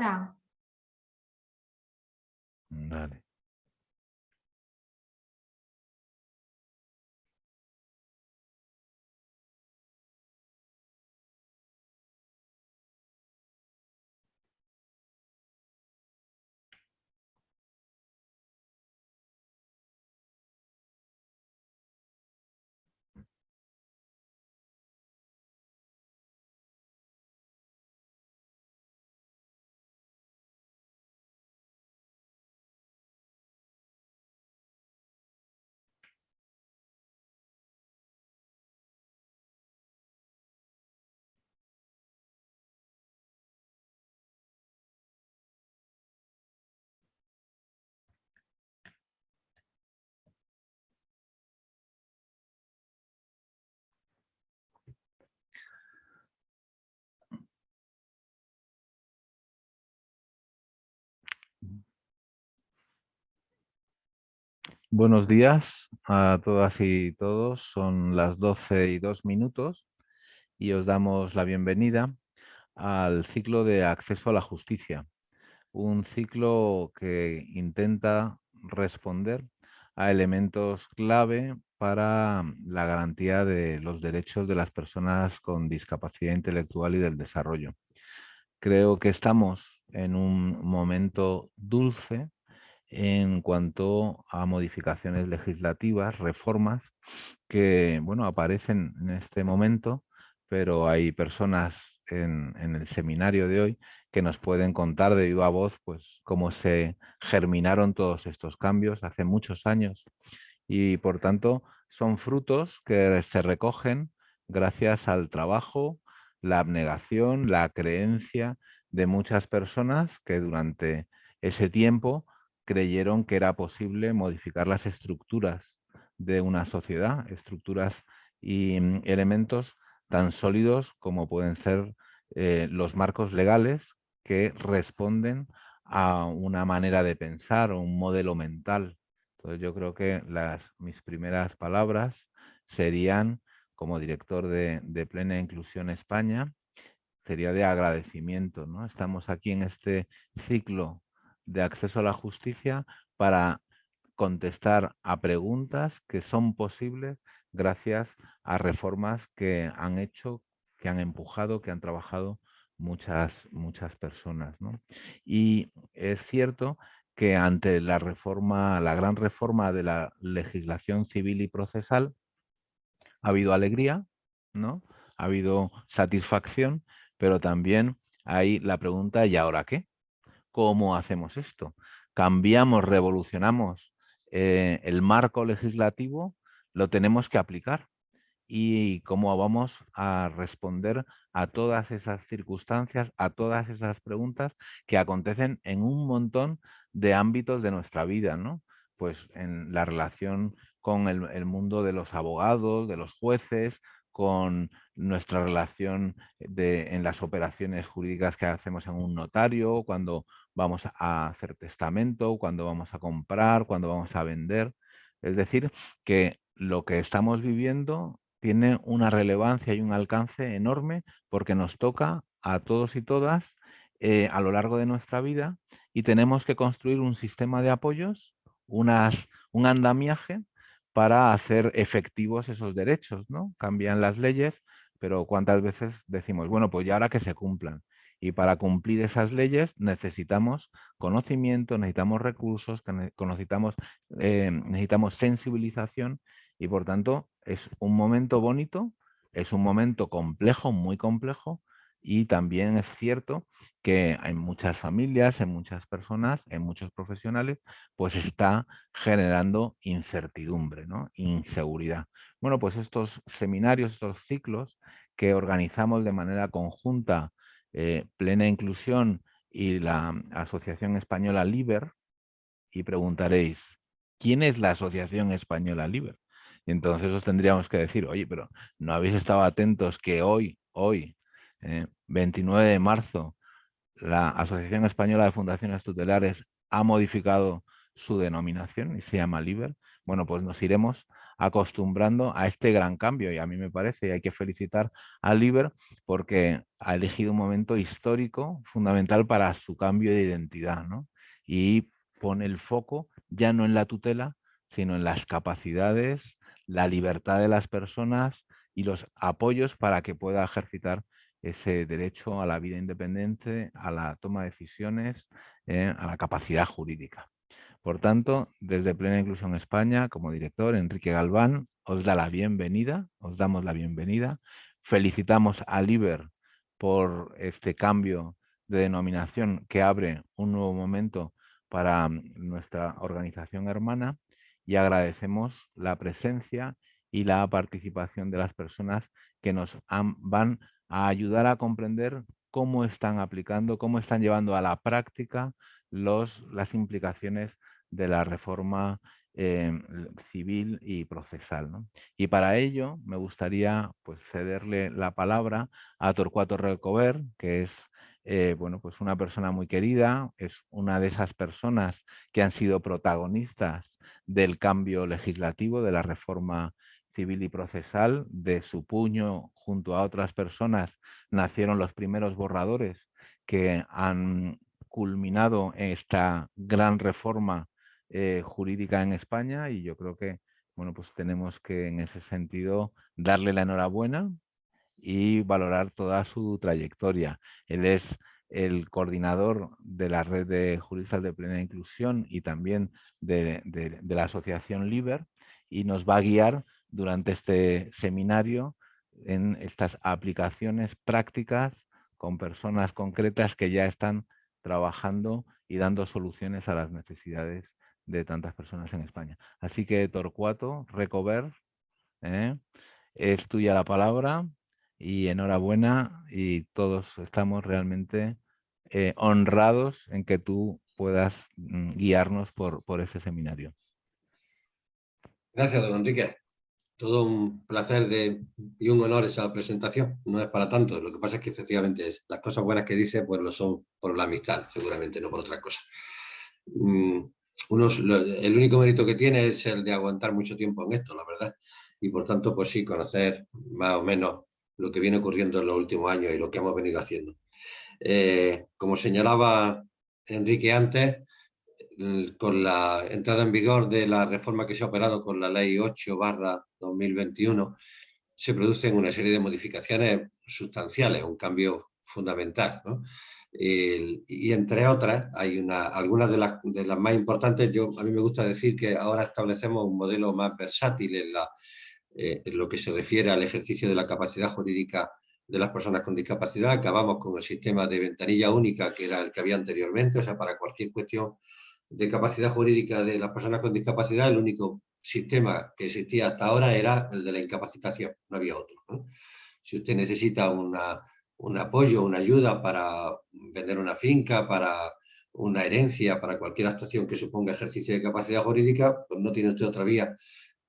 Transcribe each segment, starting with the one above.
Fran. Buenos días a todas y todos. Son las 12 y 2 minutos y os damos la bienvenida al ciclo de acceso a la justicia. Un ciclo que intenta responder a elementos clave para la garantía de los derechos de las personas con discapacidad intelectual y del desarrollo. Creo que estamos en un momento dulce en cuanto a modificaciones legislativas, reformas que bueno, aparecen en este momento, pero hay personas en, el seminario de hoy que nos pueden contar de viva voz pues, cómo se germinaron todos estos cambios hace muchos años. Y por tanto son frutos que se recogen gracias al trabajo, la abnegación, la creencia de muchas personas que durante ese tiempo creyeron que era posible modificar las estructuras de una sociedad, estructuras y mm, elementos tan sólidos como pueden ser eh, los marcos legales que responden a una manera de pensar o un modelo mental. Entonces yo creo que las, mis primeras palabras serían, como director de, de Plena Inclusión España, sería de agradecimiento. ¿no? Estamos aquí en este ciclo de acceso a la justicia para contestar a preguntas que son posibles gracias a reformas que han hecho, que han empujado, que han trabajado muchas, muchas personas. Y es cierto que ante la reforma, la gran reforma de la legislación civil y procesal, ha habido alegría, ¿no? Ha habido satisfacción, pero también hay la pregunta ¿y ahora qué? ¿Cómo hacemos esto? Cambiamos, revolucionamos eh, el marco legislativo, lo tenemos que aplicar. Y cómo vamos a responder a todas esas circunstancias, a todas esas preguntas que acontecen en un montón de ámbitos de nuestra vida, ¿no? Pues en la relación con el mundo de los abogados, de los jueces, con nuestra relación en las operaciones jurídicas que hacemos en un notario, cuando vamos a hacer testamento, cuando vamos a comprar, cuando vamos a vender. Es decir, que lo que estamos viviendo tiene una relevancia y un alcance enorme porque nos toca a todos y todas eh, a lo largo de nuestra vida y tenemos que construir un sistema de apoyos, unas, un andamiaje para hacer efectivos esos derechos, ¿no? Cambian las leyes, pero ¿cuántas veces decimos, bueno, pues ya ahora que se cumplan? Y para cumplir esas leyes necesitamos conocimiento, necesitamos recursos, necesitamos, eh, necesitamos sensibilización y por tanto es un momento bonito, es un momento complejo, muy complejo, y también es cierto que en muchas familias, en muchas personas, en muchos profesionales, pues está generando incertidumbre, ¿no? inseguridad. Bueno, pues estos seminarios, estos ciclos que organizamos de manera conjunta, eh, Plena Inclusión y la Asociación Española LIBER, y preguntaréis, ¿quién es la Asociación Española LIBER? Y entonces os tendríamos que decir, oye, pero no habéis estado atentos que hoy, hoy, 29 eh, de marzo, la Asociación Española de Fundaciones Tutelares ha modificado su denominación y se llama LIBER. Bueno, pues nos iremos acostumbrando a este gran cambio y a mí me parece, y hay que felicitar a Liber porque ha elegido un momento histórico fundamental para su cambio de identidad y pone el foco ya no en la tutela, sino en las capacidades, la libertad de las personas y los apoyos para que pueda ejercitar ese derecho a la vida independiente, a la toma de decisiones, eh, a la capacidad jurídica. Por tanto, desde Plena Inclusión España, como director, Enrique Galván, os da la bienvenida, os damos la bienvenida. Felicitamos a Liber por este cambio de denominación que abre un nuevo momento para mm, nuestra organización hermana y agradecemos la presencia y la participación de las personas que nos van a ayudar a comprender cómo están aplicando, cómo están llevando a la práctica los, las implicaciones de la reforma em, civil y procesal. Y para ello me gustaría pues, cederle la palabra a Torcuato Recover, que es eh, bueno, pues una persona muy querida, es una de esas personas que han sido protagonistas del cambio legislativo, de la reforma civil y procesal, de su puño junto a otras personas nacieron los primeros borradores que han culminado esta gran reforma eh, jurídica en España y yo creo que bueno, pues tenemos que en ese sentido darle la enhorabuena y valorar toda su trayectoria. Él es el coordinador de la red de juristas de plena inclusión y también de, de la asociación LIBER y nos va a guiar durante este seminario en estas aplicaciones prácticas con personas concretas que ya están trabajando y dando soluciones a las necesidades de tantas personas en España. Así que Torcuato, Recover, ¿eh? es tuya la palabra y enhorabuena y todos estamos realmente eh, honrados en que tú puedas mm, guiarnos por, por ese seminario. Gracias, don Enrique todo un placer y un honor esa presentación. No es para tanto, lo que pasa es que efectivamente las cosas buenas que dice pues lo son por la amistad, seguramente, no por otra cosa. Mm, el único mérito que tiene es el de aguantar mucho tiempo en esto, la verdad. Y por tanto, pues sí, conocer más o menos lo que viene ocurriendo en los últimos años y lo que hemos venido haciendo. Eh, como señalaba Enrique antes, con la entrada en vigor de la reforma que se ha operado con la ley 8 barra 2021, se producen una serie de modificaciones sustanciales, un cambio fundamental. y entre otras, hay una, algunas de las, de las, más importantes, yo, a mí me gusta decir que ahora establecemos un modelo más versátil en, la, eh, en lo que se refiere al ejercicio de la capacidad jurídica de las personas con discapacidad. Acabamos con el sistema de ventanilla única, que era el que había anteriormente, o sea, para cualquier cuestión de capacidad jurídica de las personas con discapacidad, el único sistema que existía hasta ahora era el de la incapacitación, no había otro. Si usted necesita una, un apoyo, una ayuda para vender una finca, para una herencia, para cualquier actuación que suponga ejercicio de capacidad jurídica, pues no tiene usted otra vía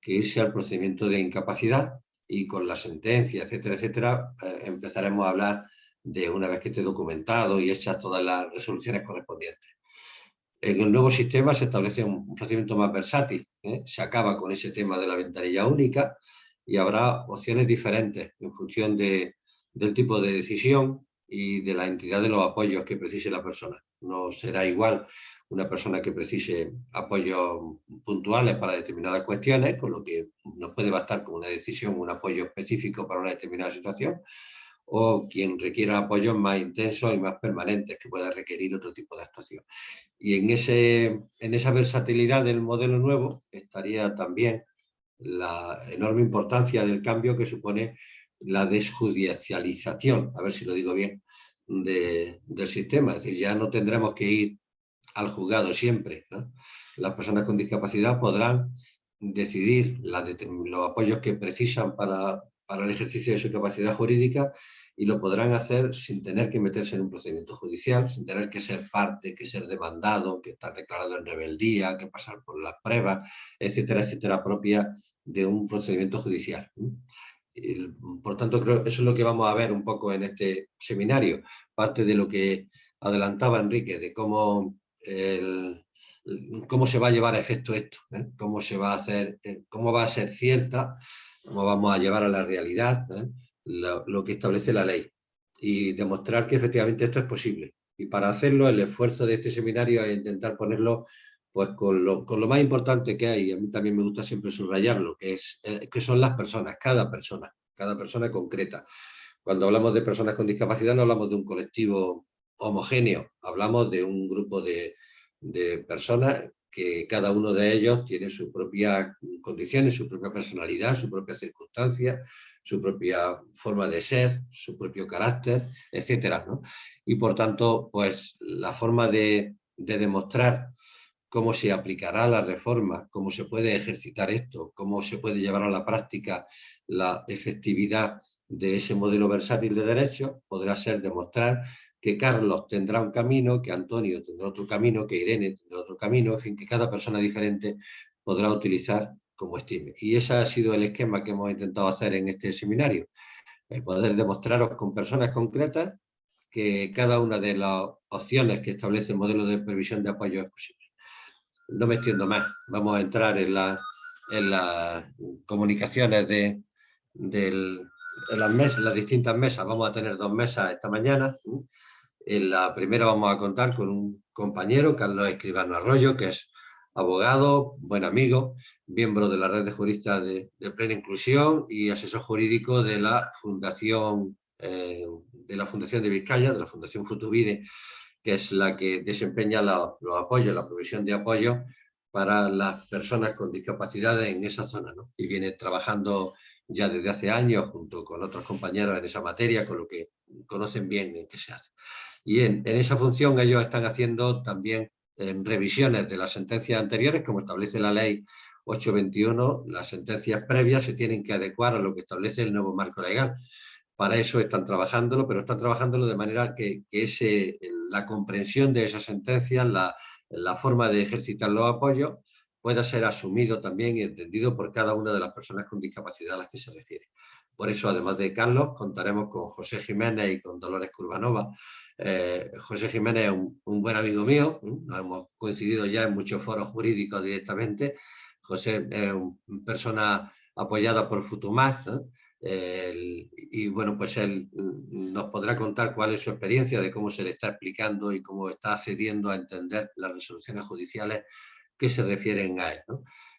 que irse al procedimiento de incapacidad y con la sentencia, etcétera, etcétera, eh, empezaremos a hablar de una vez que esté documentado y hechas todas las resoluciones correspondientes. En el nuevo sistema se establece un procedimiento más versátil, ¿eh? se acaba con ese tema de la ventanilla única y habrá opciones diferentes en función de, del tipo de decisión y de la entidad de los apoyos que precise la persona. No será igual una persona que precise apoyos puntuales para determinadas cuestiones, con lo que nos puede bastar con una decisión, un apoyo específico para una determinada situación, o quien requiera apoyos más intensos y más permanentes que pueda requerir otro tipo de actuación. Y en, ese, en esa versatilidad del modelo nuevo estaría también la enorme importancia del cambio que supone la desjudicialización, a ver si lo digo bien, del sistema. Es decir, ya no tendremos que ir al juzgado siempre. Las personas con discapacidad podrán decidir los apoyos que precisan para, para el ejercicio de su capacidad jurídica y lo podrán hacer sin tener que meterse en un procedimiento judicial, sin tener que ser parte, que ser demandado, que estar declarado en rebeldía, que pasar por las pruebas, etcétera, etcétera, propia de un procedimiento judicial. por tanto, creo que eso es lo que vamos a ver un poco en este seminario, parte de lo que adelantaba Enrique, de cómo cómo se va a llevar a efecto esto, ¿eh? cómo se va a hacer, eh, cómo va a ser cierta, cómo vamos a llevar a la realidad ¿eh? Lo, que establece la ley y demostrar que efectivamente esto es posible. Y para hacerlo, el esfuerzo de este seminario es intentar ponerlo pues con lo, con lo más importante que hay, a mí también me gusta siempre subrayarlo, que, es, que son las personas, cada persona, cada persona concreta. Cuando hablamos de personas con discapacidad no hablamos de un colectivo homogéneo, hablamos de un grupo de, de personas que cada uno de ellos tiene sus propias condiciones, su propia personalidad, su propia circunstancia, su propia forma de ser, su propio carácter, etcétera, Y por tanto, pues la forma de, de demostrar cómo se aplicará la reforma, cómo se puede ejercitar esto, cómo se puede llevar a la práctica la efectividad de ese modelo versátil de derechos, podrá ser demostrar que Carlos tendrá un camino, que Antonio tendrá otro camino, que Irene tendrá otro camino, en fin, que cada persona diferente podrá utilizar como estime. Y ese ha sido el esquema que hemos intentado hacer en este seminario, poder demostraros con personas concretas que cada una de las opciones que establece el modelo de previsión de apoyo es posible. No me extiendo más, vamos a entrar en, en las comunicaciones de, las, mesas, las distintas mesas, vamos a tener dos mesas esta mañana, en la primera vamos a contar con un compañero, Carlos Escribano Arroyo, que es abogado, buen amigo, miembro de la red de juristas de, plena inclusión y asesor jurídico de la Fundación, eh, de la Fundación de Vizcaya, de la Fundación Futubide, que es la que desempeña los apoyos, la provisión de apoyo para las personas con discapacidad en esa zona. Y viene trabajando ya desde hace años junto con otros compañeros en esa materia, con lo que conocen bien en qué se hace. Y en, esa función ellos están haciendo también revisiones de las sentencias anteriores, como establece la ley 821, las sentencias previas se tienen que adecuar a lo que establece el nuevo marco legal. Para eso están trabajándolo, pero están trabajándolo de manera que, la comprensión de esas sentencias, la, la forma de ejercitar los apoyos, pueda ser asumido también y entendido por cada una de las personas con discapacidad a las que se refiere. Por eso, además de Carlos, contaremos con José Jiménez y con Dolores Curvanova, eh, José Jiménez es un, buen amigo mío, hemos coincidido ya en muchos foros jurídicos directamente. José es una persona apoyada por Futumaz, y bueno, pues él nos podrá contar cuál es su experiencia de cómo se le está explicando y cómo está accediendo a entender las resoluciones judiciales que se refieren a él.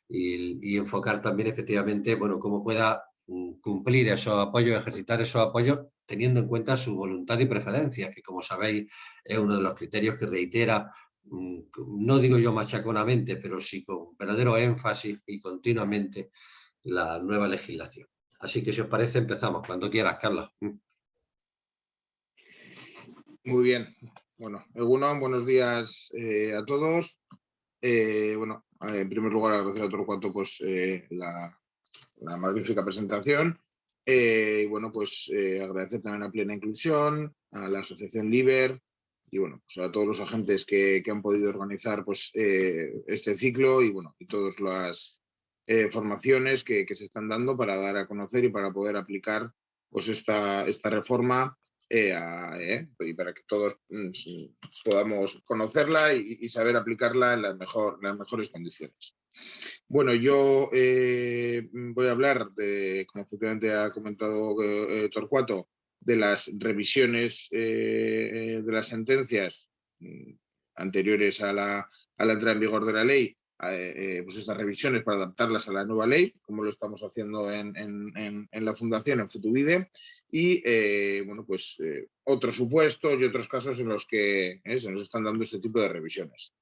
Y, enfocar también efectivamente, bueno, cómo pueda mm, cumplir esos apoyos, ejercitar esos apoyos teniendo en cuenta su voluntad y preferencias, que como sabéis es uno de los criterios que reitera, mm, no digo yo machaconamente, pero sí con verdadero énfasis y continuamente la nueva legislación. Así que si os parece empezamos, cuando quieras, Carlos. Mm. Muy bien. Bueno, Egunon, buenos días eh, a todos. Eh, bueno, en primer lugar agradecer a Torcuato pues, eh, la, la magnífica presentación eh, y bueno, pues agradecer también a Plena Inclusión, a la Asociación Liber y bueno, pues a todos los agentes que, han podido organizar pues, eh, este ciclo y bueno, y todas las formaciones que, se están dando para dar a conocer y para poder aplicar pues esta, esta reforma y para que todos mm, podamos conocerla y, saber aplicarla en las, mejor, las mejores condiciones. Bueno, yo eh, voy a hablar de, como efectivamente ha comentado eh, Torcuato, de las revisiones eh, de las sentencias mm, anteriores a la, entrada en vigor de la ley, pues estas revisiones para adaptarlas a la nueva ley, como lo estamos haciendo en, la Fundación, en Futubide, y bueno, pues otros supuestos y otros casos en los que se nos están dando este tipo de revisiones.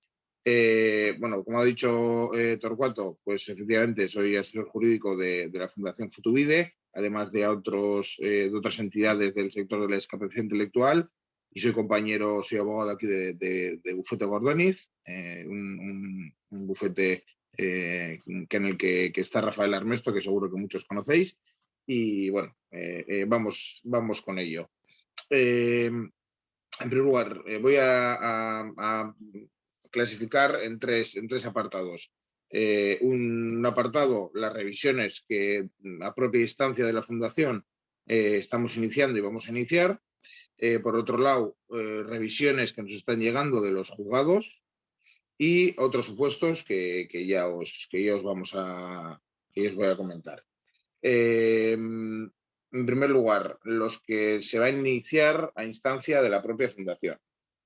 Eh, bueno, como ha dicho eh, Torcuato, pues efectivamente soy asesor jurídico de, la Fundación Futubide, además de, otros, eh, de otras entidades del sector de la discapacidad intelectual y soy compañero, soy abogado aquí de, Bufete Gordoniz, un, bufete que en el que, está Rafael Armesto, que seguro que muchos conocéis, y bueno, vamos, vamos con ello. en primer lugar, voy a clasificar en tres, en tres apartados. Eh, un apartado, las revisiones que a propia instancia de la Fundación eh, estamos iniciando y vamos a iniciar. Eh, por otro lado, revisiones que nos están llegando de los juzgados. y otros supuestos que, ya, os, que os vamos a, que os voy a comentar. En primer lugar, los que se va a iniciar a instancia de la propia fundación.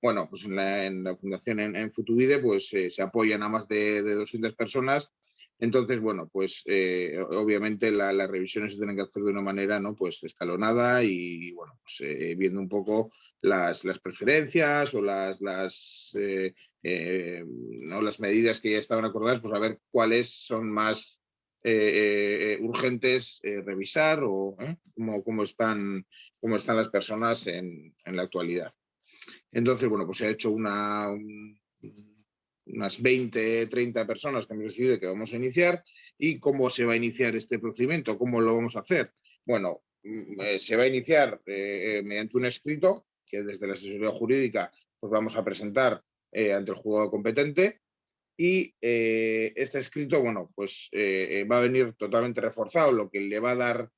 Bueno, pues en la, fundación en, en Futubide pues, eh, se apoyan a más de, de 200 personas entonces, bueno, pues eh, obviamente las revisiones se tienen que hacer de una manera ¿no? pues escalonada y bueno, pues, eh, viendo un poco las, preferencias o las, las, ¿no? las medidas que ya estaban acordadas, pues a ver cuáles son más urgentes revisar o cómo, cómo, están, cómo están las personas en, en, la actualidad. Entonces, bueno, pues se ha hecho una, unas 20, 30 personas que hemos decidido que vamos a iniciar y cómo se va a iniciar este procedimiento, cómo lo vamos a hacer. Bueno, mm, eh, se va a iniciar eh, eh, mediante un escrito que desde la asesoría jurídica pues vamos a presentar ante el juzgado competente y este escrito, bueno, pues va a venir totalmente reforzado, lo que le va a dar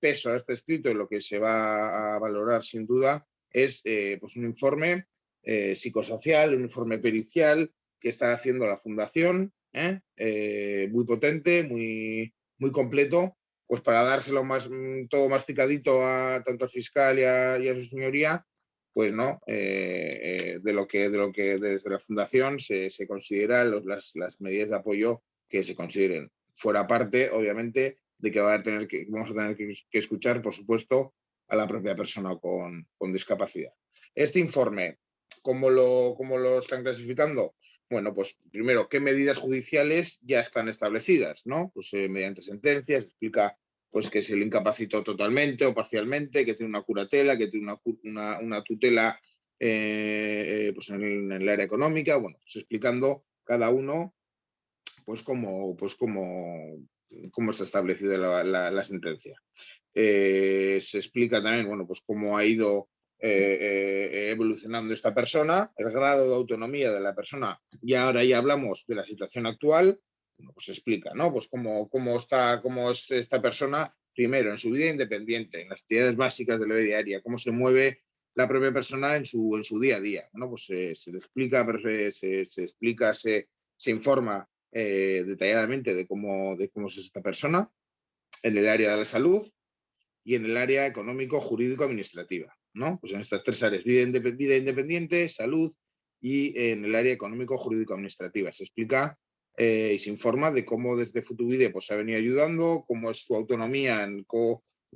peso a este escrito y lo que se va a valorar sin duda es pues un informe psicosocial, un informe pericial, que está haciendo la fundación, ¿eh? Eh, muy potente, muy, muy completo, pues para dárselo más, mm, todo más picadito a tanto al fiscal y a, su señoría, pues no, eh, de, lo que, de lo que desde la fundación se, se consideran las, las, medidas de apoyo que se consideren. Fuera parte, obviamente, de que, va a tener que vamos a tener que, escuchar, por supuesto, a la propia persona con, con discapacidad. Este informe, ¿cómo lo, cómo lo están clasificando? Bueno, pues primero, ¿qué medidas judiciales ya están establecidas? ¿no? Pues eh, mediante sentencias, explica pues, que se le incapacitó totalmente o parcialmente, que tiene una curatela, que tiene una, una, tutela eh, pues en, el, área económica, bueno, pues explicando cada uno pues cómo, pues cómo, cómo está establecida la, sentencia. Eh, se explica también, bueno, pues cómo ha ido eh, eh, evolucionando esta persona, el grado de autonomía de la persona, y ahora ya hablamos de la situación actual, pues explica, ¿no? Pues cómo, cómo, está, cómo es esta persona, primero, en su vida independiente, en las actividades básicas de la vida diaria, cómo se mueve la propia persona en su, en su día a día, ¿no? Pues se le explica, se, se, explica, se, se informa eh, detalladamente de cómo, de cómo es esta persona en el área de la salud y en el área económico, jurídico, administrativa. ¿no? Pues en estas tres áreas, vida, independiente, salud y en el área económico, jurídico, administrativa. Se explica eh, y se informa de cómo desde Futubide pues, se ha venido ayudando, cómo es su autonomía,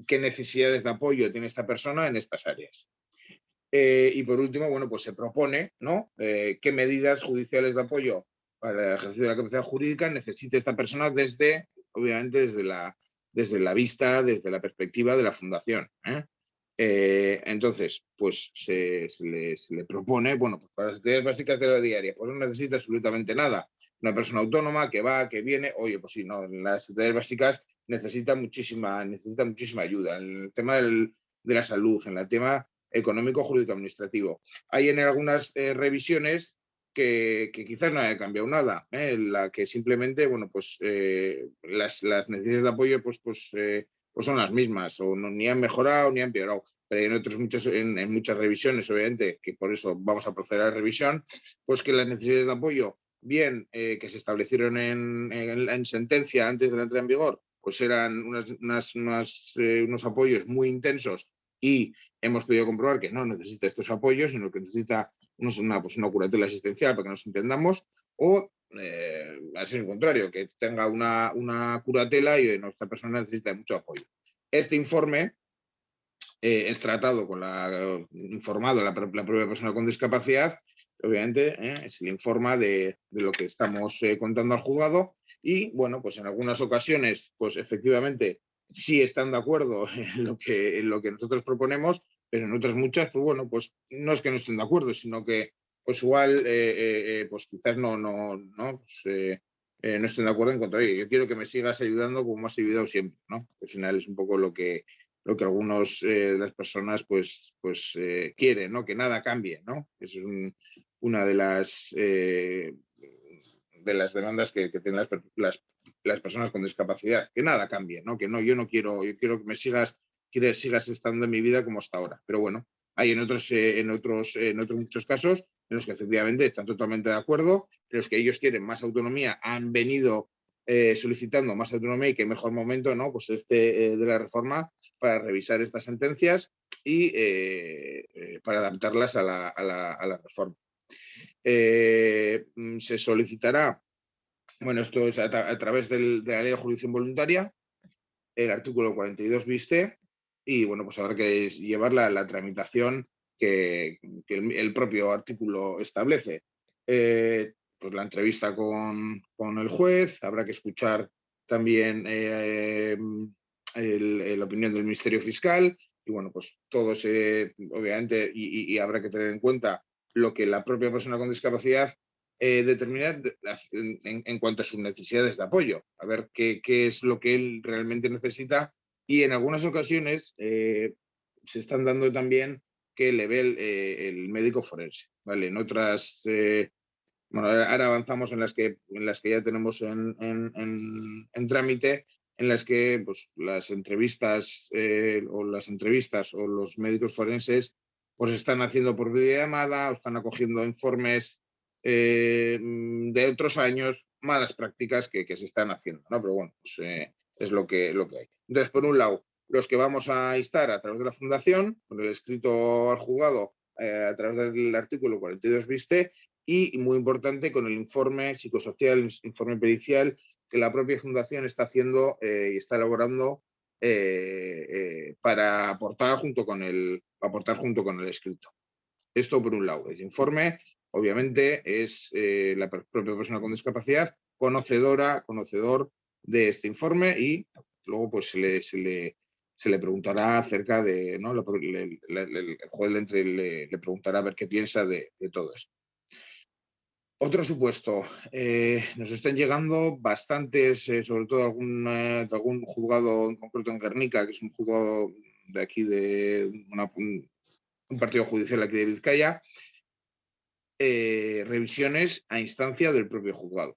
qué necesidades de apoyo tiene esta persona en estas áreas. Eh, y por último, bueno, pues se propone ¿no? Eh, qué medidas judiciales de apoyo para el ejercicio de la capacidad jurídica necesita esta persona desde, obviamente, desde la, desde la vista, desde la perspectiva de la fundación. Eh, entonces, pues se, le, propone, bueno, pues para las actividades básicas de la diaria, pues no necesita absolutamente nada. Una persona autónoma que va, que viene, oye, pues sí, no, las actividades básicas necesita muchísima, necesita muchísima ayuda. En el tema de la salud, en el tema económico, jurídico, administrativo. Hay en algunas eh, revisiones que, quizás no haya cambiado nada, ¿eh? en la que simplemente, bueno, pues las, las, necesidades de apoyo, pues, pues pues son las mismas, o no, ni han mejorado ni han empeorado. Pero en, otros muchos, en, muchas revisiones, obviamente, que por eso vamos a proceder a la revisión, pues que las necesidades de apoyo, bien eh, que se establecieron en, en, sentencia antes de la entrada en vigor, pues eran unas, eh, unos apoyos muy intensos y hemos podido comprobar que no necesita estos apoyos, sino que necesita una, pues una curatela asistencial para que nos entendamos, o eh, así al contrario, que tenga una, una curatela y nuestra persona necesita mucho apoyo. Este informe eh, es tratado con la, informado la, la, propia persona con discapacidad, obviamente eh, se le informa de, de, lo que estamos eh, contando al juzgado y bueno, pues en algunas ocasiones, pues efectivamente sí están de acuerdo en lo que, en lo que nosotros proponemos, pero en otras muchas, pues bueno, pues no es que no estén de acuerdo, sino que pues igual, eh, eh, eh, pues quizás no, no, no, pues, no estén de acuerdo en cuanto a yo quiero que me sigas ayudando como has ayudado siempre, ¿no? Al final es un poco lo que, lo que algunos de las personas pues, pues quieren, ¿no? Que nada cambie, ¿no? Esa es una de las, de las demandas que, tienen las, las, personas con discapacidad, que nada cambie, ¿no? Que no, yo no quiero, yo quiero que me sigas, quieres sigas estando en mi vida como hasta ahora, pero bueno, hay en otros, en otros, en otros muchos casos en los que efectivamente están totalmente de acuerdo los que ellos quieren más autonomía han venido eh, solicitando más autonomía y qué mejor momento, ¿no? Pues este eh, de la reforma para revisar estas sentencias y para adaptarlas a la, reforma. Mm, se solicitará, bueno, esto es a, través de la ley de jurisdicción voluntaria, el artículo 42 viste y bueno, pues habrá que llevar la, tramitación que, el, propio artículo establece. Eh, pues la entrevista con, el juez, habrá que escuchar también eh, la opinión del Ministerio Fiscal y bueno, pues todo se, obviamente, y, habrá que tener en cuenta lo que la propia persona con discapacidad eh, determina en, cuanto a sus necesidades de apoyo, a ver qué, qué es lo que él realmente necesita y en algunas ocasiones eh, se están dando también que le ve eh, el, médico forense. ¿vale? En otras, eh, bueno, ahora avanzamos en las que, en las que ya tenemos en, trámite, en las que pues, las entrevistas o las entrevistas o los médicos forenses pues están haciendo por videollamada o están acogiendo informes de otros años, malas prácticas que, se están haciendo, ¿no? Pero bueno, pues, es lo que, lo que hay. Entonces, por un lado, los que vamos a instar a través de la fundación, con el escrito al juzgado eh, a través del artículo 42 viste y, muy importante, con el informe psicosocial, informe pericial que la propia fundación está haciendo eh, y está elaborando eh, para aportar junto, con el, aportar junto con el escrito. Esto por un lado. El informe, obviamente, es la propia persona con discapacidad conocedora, conocedor de este informe y luego pues se le, le, preguntará acerca de, ¿no? el juez le, le, preguntará a ver qué piensa de, todo esto. Otro supuesto, eh, nos están llegando bastantes, eh, sobre todo algún, de algún juzgado en concreto en Guernica, que es un juzgado de aquí de un, partido judicial aquí de Vizcaya, eh, revisiones a instancia del propio juzgado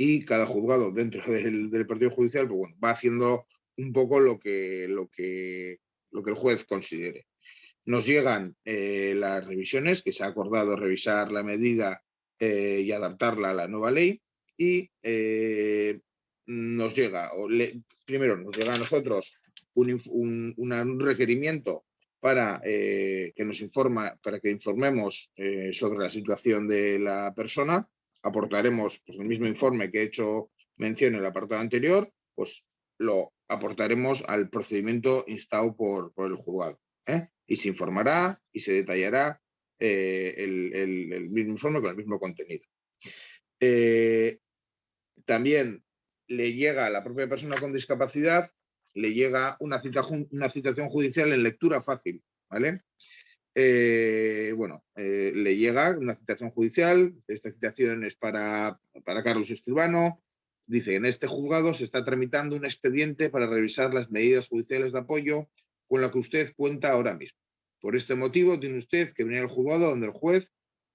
y cada juzgado dentro del, partido judicial pues va haciendo un poco lo que, lo que, lo que el juez considere. Nos llegan eh, las revisiones, que se ha acordado revisar la medida eh, y adaptarla a la nueva ley, y eh, nos llega, primero nos llega a nosotros un, un requerimiento para que nos informa, para que informemos sobre la situación de la persona, aportaremos pues, el mismo informe que he hecho mención en el apartado anterior, pues lo aportaremos al procedimiento instado por, el juzgado. ¿eh? Y se informará y se detallará eh, el, mismo informe con el mismo contenido. Eh, también le llega a la propia persona con discapacidad, le llega una, una citación judicial en lectura fácil, ¿vale? Eh, bueno, eh, le llega una citación judicial, esta citación es para, Carlos Escribano, dice, en este juzgado se está tramitando un expediente para revisar las medidas judiciales de apoyo con la que usted cuenta ahora mismo. Por este motivo tiene usted que venir al juzgado donde el juez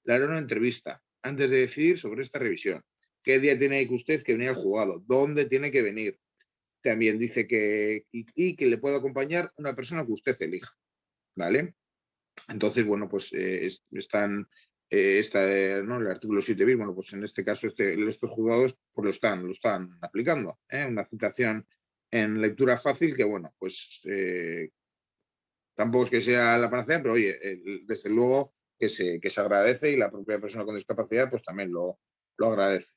le hará una entrevista antes de decidir sobre esta revisión. ¿Qué día tiene que usted que venir al juzgado? ¿Dónde tiene que venir? También dice que, y, que le puede acompañar una persona que usted elija. ¿Vale? Entonces, bueno, pues eh, están, eh, está, eh, ¿no? el artículo 7 bis, bueno, pues en este caso este, estos juzgados pues lo están, lo están aplicando. Una citación en lectura fácil que, bueno, pues tampoco es que sea la panacea, pero oye, desde luego que se, que se agradece y la propia persona con discapacidad pues también lo, lo agradece.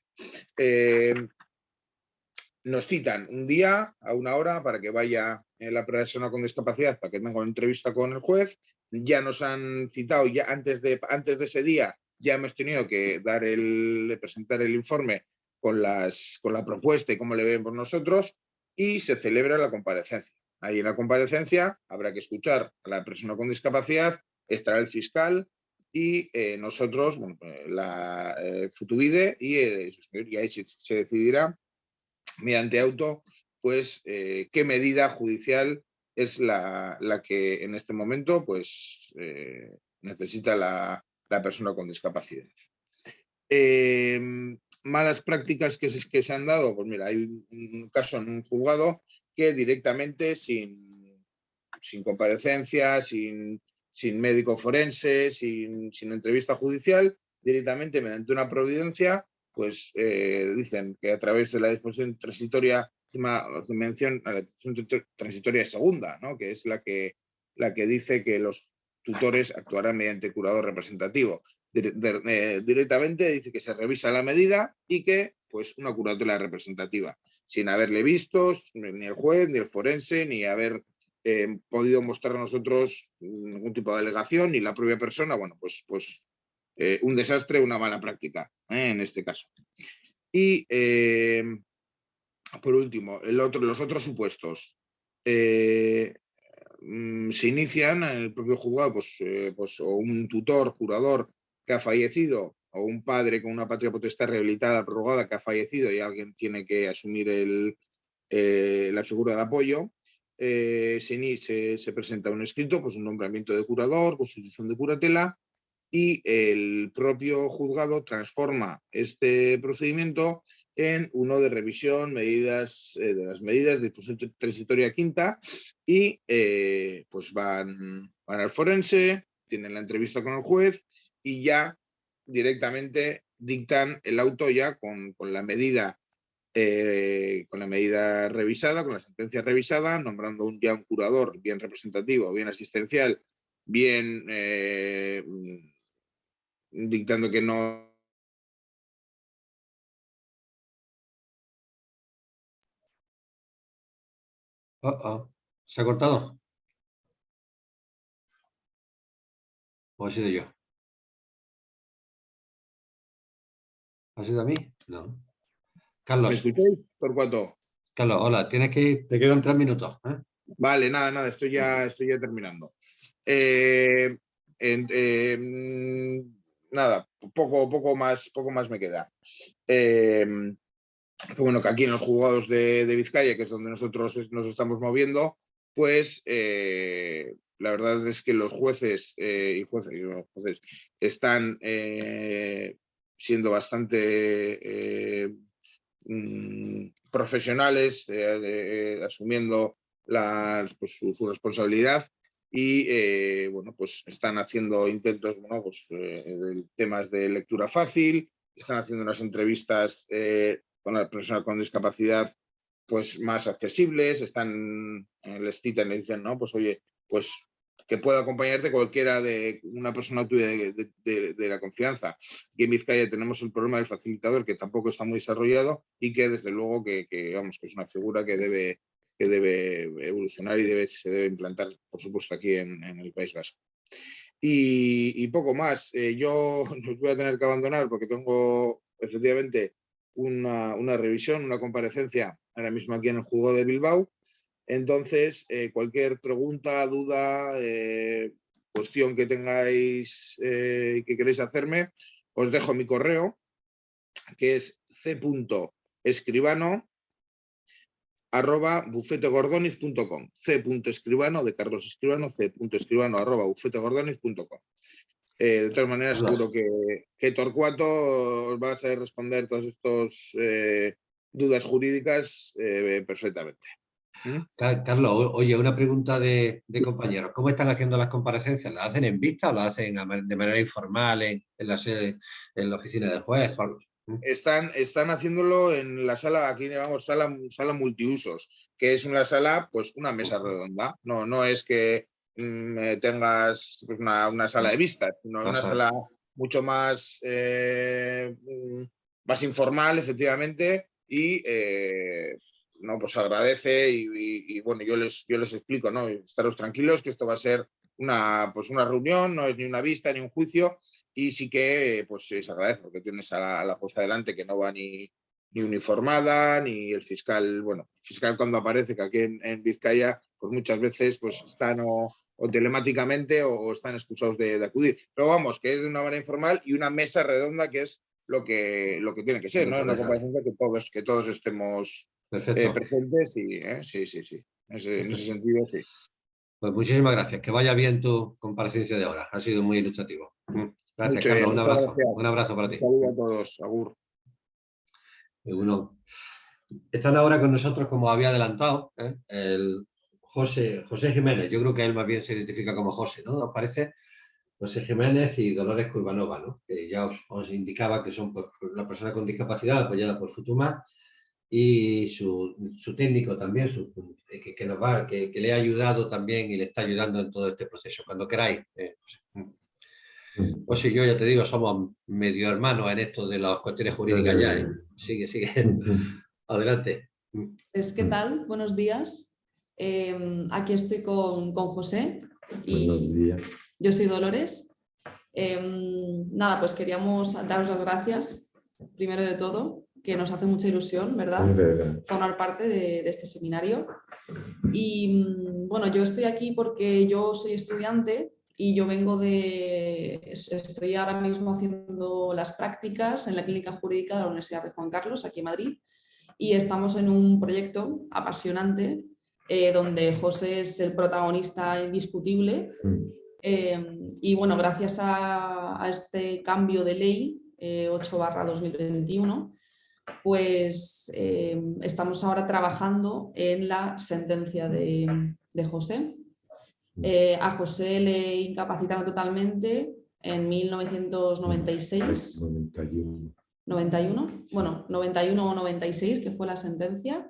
nos citan un día a una hora para que vaya la persona con discapacidad para que tenga una entrevista con el juez ya nos han citado, ya antes de, antes de ese día ya hemos tenido que dar el, presentar el informe con, las, con la propuesta y cómo le vemos nosotros y se celebra la comparecencia. Ahí en la comparecencia habrá que escuchar a la persona con discapacidad, estará el fiscal y eh, nosotros, pues, la eh, Futubide y, ahí se, decidirá mediante auto pues eh, qué medida judicial es la, que en este momento pues, eh, necesita la, persona con discapacidad. Em, malas prácticas que que se han dado, pues mira, hay un caso en un juzgado que directamente sin, sin comparecencia, sin, sin médico forense, sin, sin, entrevista judicial, directamente mediante una providencia, pues eh, dicen que a través de la disposición transitoria, mención a la disposición transitoria segunda, ¿no? que es la que, la que dice que los tutores actuarán mediante curador representativo. Eh, directamente dice que se revisa la medida y que pues una curatela representativa, sin haberle visto ni el juez, ni el forense, ni haber eh, podido mostrar a nosotros ningún tipo de alegación, ni la propia persona, bueno, pues, pues eh, un desastre, una mala práctica, ¿eh? en este caso. Y por último, los otros supuestos. Mm, se inician en el propio juzgado, pues, pues, o un tutor, curador que ha fallecido, o un padre con una patria potestad rehabilitada, prorrogada, que ha fallecido y alguien tiene que asumir el, la figura de apoyo, eh, se, presenta un escrito, pues un nombramiento de curador, constitución de curatela, y el propio juzgado transforma este procedimiento en uno de revisión eh, de las medidas de transitoria quinta y eh, pues van, van al forense, tienen la entrevista con el juez y ya directamente dictan el auto ya con, con la medida eh, con la medida revisada, con la sentencia revisada, nombrando un, ya un curador bien representativo, bien asistencial, bien dictando que no... ¿Se ha cortado? ¿O ha sido yo? ¿Ha sido a mí? No. Carlos. ¿Me escucháis? ¿Por cuánto? Carlos, hola, tienes que te quedan tres minutos. ¿eh? Vale, nada, nada, estoy ya, estoy ya terminando. Eh, em, nada, poco, poco, más, poco más me queda. Em, bueno, que aquí en los juzgados de, Vizcaya, que es donde nosotros nos estamos moviendo, pues eh, la verdad es que los jueces y jueces, jueces están siendo bastante Mm, profesionales eh, asumiendo la, pues, su, responsabilidad y eh, bueno, pues están haciendo intentos, bueno, pues, eh, de temas de lectura fácil, están haciendo unas entrevistas con la persona con discapacidad pues más accesibles, están, les citan le dicen, no, pues oye, pues que pueda acompañarte cualquiera de una persona tuya de, la confianza. Aquí en Vizcaya tenemos el problema del facilitador que tampoco está muy desarrollado y que desde luego que, vamos, que es una figura que debe, que debe evolucionar y debe, se debe implantar, por supuesto, aquí en, el País Vasco. Y, poco más. Eh, yo voy a tener que abandonar porque tengo efectivamente una, una revisión, una comparecencia ahora mismo aquí en el juego de Bilbao entonces, eh, cualquier pregunta, duda, eh, cuestión que tengáis eh, que queréis hacerme, os dejo mi correo, que es c.escribano arroba bufetegordoniz.com c.escribano de Carlos Escribano c.escribano arroba bufetegordoniz.com de todas maneras seguro que, que, Torcuato os va a saber responder todas estas dudas jurídicas perfectamente. Carlos, oye, una pregunta de, compañeros. ¿Cómo están haciendo las comparecencias? ¿Las hacen en vista o las hacen de manera informal en, la sede, en la oficina del juez? ¿Mm? Están, están haciéndolo en la sala, aquí llamamos sala, sala multiusos, que es una sala, pues una mesa redonda. No, no es que mm, tengas pues, una, sala de vistas, sino una sala mucho más, eh, mm, más informal, efectivamente, y eh, ¿no? Pues agradece y, bueno, yo les, yo les explico, ¿no? Estaros tranquilos que esto va a ser una, pues una reunión, no es ni una vista ni un juicio y sí que pues se agradece porque tienes a la, a jueza delante que no va ni, ni uniformada, ni el fiscal, bueno, el fiscal cuando aparece, que aquí en, Vizcaya, pues muchas veces pues están o, telemáticamente o, están excusados de, acudir. Pero vamos, que es de una manera informal y una mesa redonda que es lo que, lo que tiene que ser, ¿no? Una comparecencia que todos, que todos estemos eh, presentes y ¿eh? sí, sí, sí. En ese, sentido, sí. Pues muchísimas gracias. Que vaya bien tu comparecencia de ahora. Ha sido muy ilustrativo. Gracias, Carlos. Un abrazo. Un abrazo para ti. Saludos a todos. Agur. Uno. Están ahora con nosotros, como había adelantado, ¿eh? el José, José Jiménez. Yo creo que él más bien se identifica como José, ¿no? ¿Nos parece? José Jiménez y Dolores Curvanova, ¿no? que ya os, indicaba que son pues, la persona con discapacidad apoyada por Futuma y su, técnico también, que, nos va, que, le ha ayudado también y le está ayudando en todo este proceso. Cuando queráis. Eh, pues, y yo, ya te digo, somos medio hermanos en esto de las cuestiones jurídicas ya. ¿eh? Sigue, sigue. Adelante. Pues, ¿qué tal? Buenos días. Em, aquí estoy con, con José. Y Buenos días. Yo soy Dolores. Em, nada, pues queríamos daros las gracias, primero de todo, que nos hace mucha ilusión, ¿verdad? Formar parte de, este seminario. Y mm, bueno, yo estoy aquí porque yo soy estudiante y yo vengo de... Estoy ahora mismo haciendo las prácticas en la Clínica Jurídica de la Universidad de Juan Carlos, aquí en Madrid, y estamos en un proyecto apasionante eh, donde José es el protagonista indiscutible. Em, y bueno, gracias a, este cambio de ley 8 eh, 2021, pues estamos ahora trabajando en la sentencia de, José. Eh, a José le incapacitaron totalmente en 1996. 91. 91, bueno, 91 o 96, que fue la sentencia.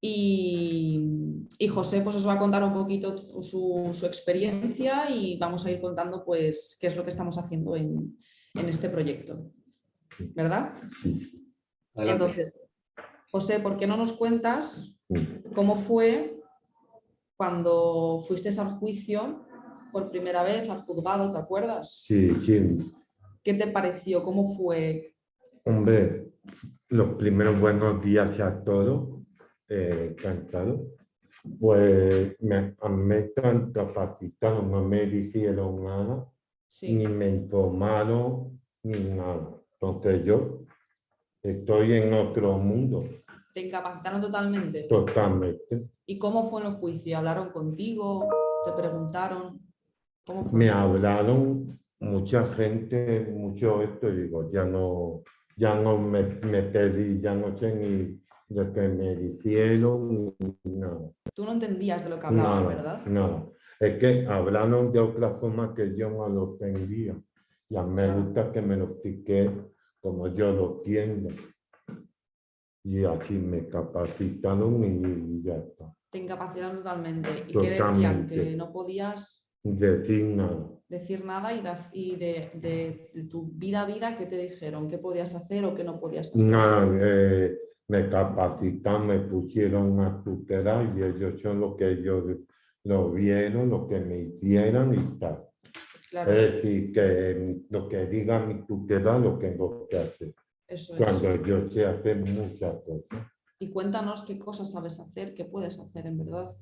Y, José pues, os va a contar un poquito su, experiencia y vamos a ir contando pues, qué es lo que estamos haciendo en, este proyecto. ¿Verdad? Entonces, José, ¿por qué no nos cuentas cómo fue cuando fuiste al juicio por primera vez, al juzgado, ¿te acuerdas? Sí, sí. ¿Qué te pareció? ¿Cómo fue? Hombre, los primeros buenos días a todos eh, cantado, pues me, me tan capacitado, no me dijeron nada, ni me informaron, ni nada. Entonces yo estoy en otro mundo. ¿Te incapacitaron totalmente? Totalmente. ¿Y cómo fue en los juicios? ¿Hablaron contigo? ¿Te preguntaron? ¿Cómo fue? Me hablaron mucha gente, mucho esto, y digo, ya no, ya no me, me pedí, ya no sé ni de que me dijeron, no. Tú no entendías de lo que hablaban, ¿verdad? No, es que hablaron de otra forma que yo no lo entendía. Ya me gusta que me lo explique como yo lo entiendo. Y así me capacitaron y ya está. Te incapacitaron totalmente. ¿Y qué decían? Que no podías decir nada. Decir nada y, de, de, tu vida a vida, ¿qué te dijeron? ¿Qué podías hacer o qué no podías hacer? Nada, eh, me capacitaron, me pusieron a tutelar y ellos son lo que ellos lo vieron, lo que me hicieron y tal. Es decir, que lo que diga mi tutelar lo tengo que hacer. Eso Cuando yo sé hacer muchas cosas. Y cuéntanos qué cosas sabes hacer, qué puedes hacer en verdad.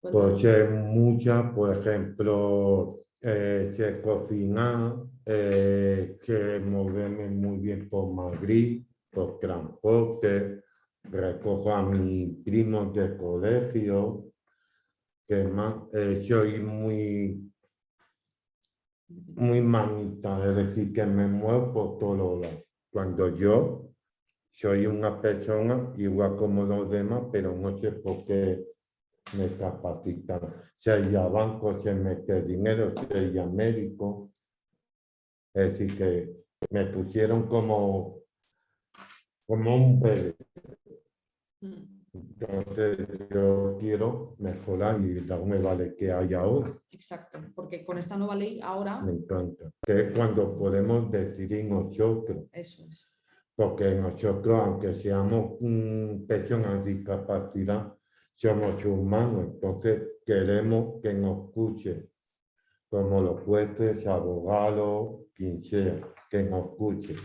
Pues sé muchas, por ejemplo, eh, sé cocinar, eh, sé moverme muy bien por Madrid, por transporte, recojo a mis primos de colegio, que más, eh, soy muy, muy mamita, es decir, que me muevo por todos lados. Cuando yo soy una persona igual como los demás, pero no sé por qué me capacitan. Sea banco, se mete dinero, sea médico. Es decir, que me pusieron como como un bebé. Mm. Entonces yo quiero mejorar y darme vale que hay ahora. Exacto, porque con esta nueva ley ahora... Me encanta. Que es cuando podemos decidir nosotros. Eso es. Porque nosotros, aunque seamos personas de discapacidad, somos humanos. Entonces queremos que nos escuchen, como los jueces, abogados, quien sea, que nos escuchen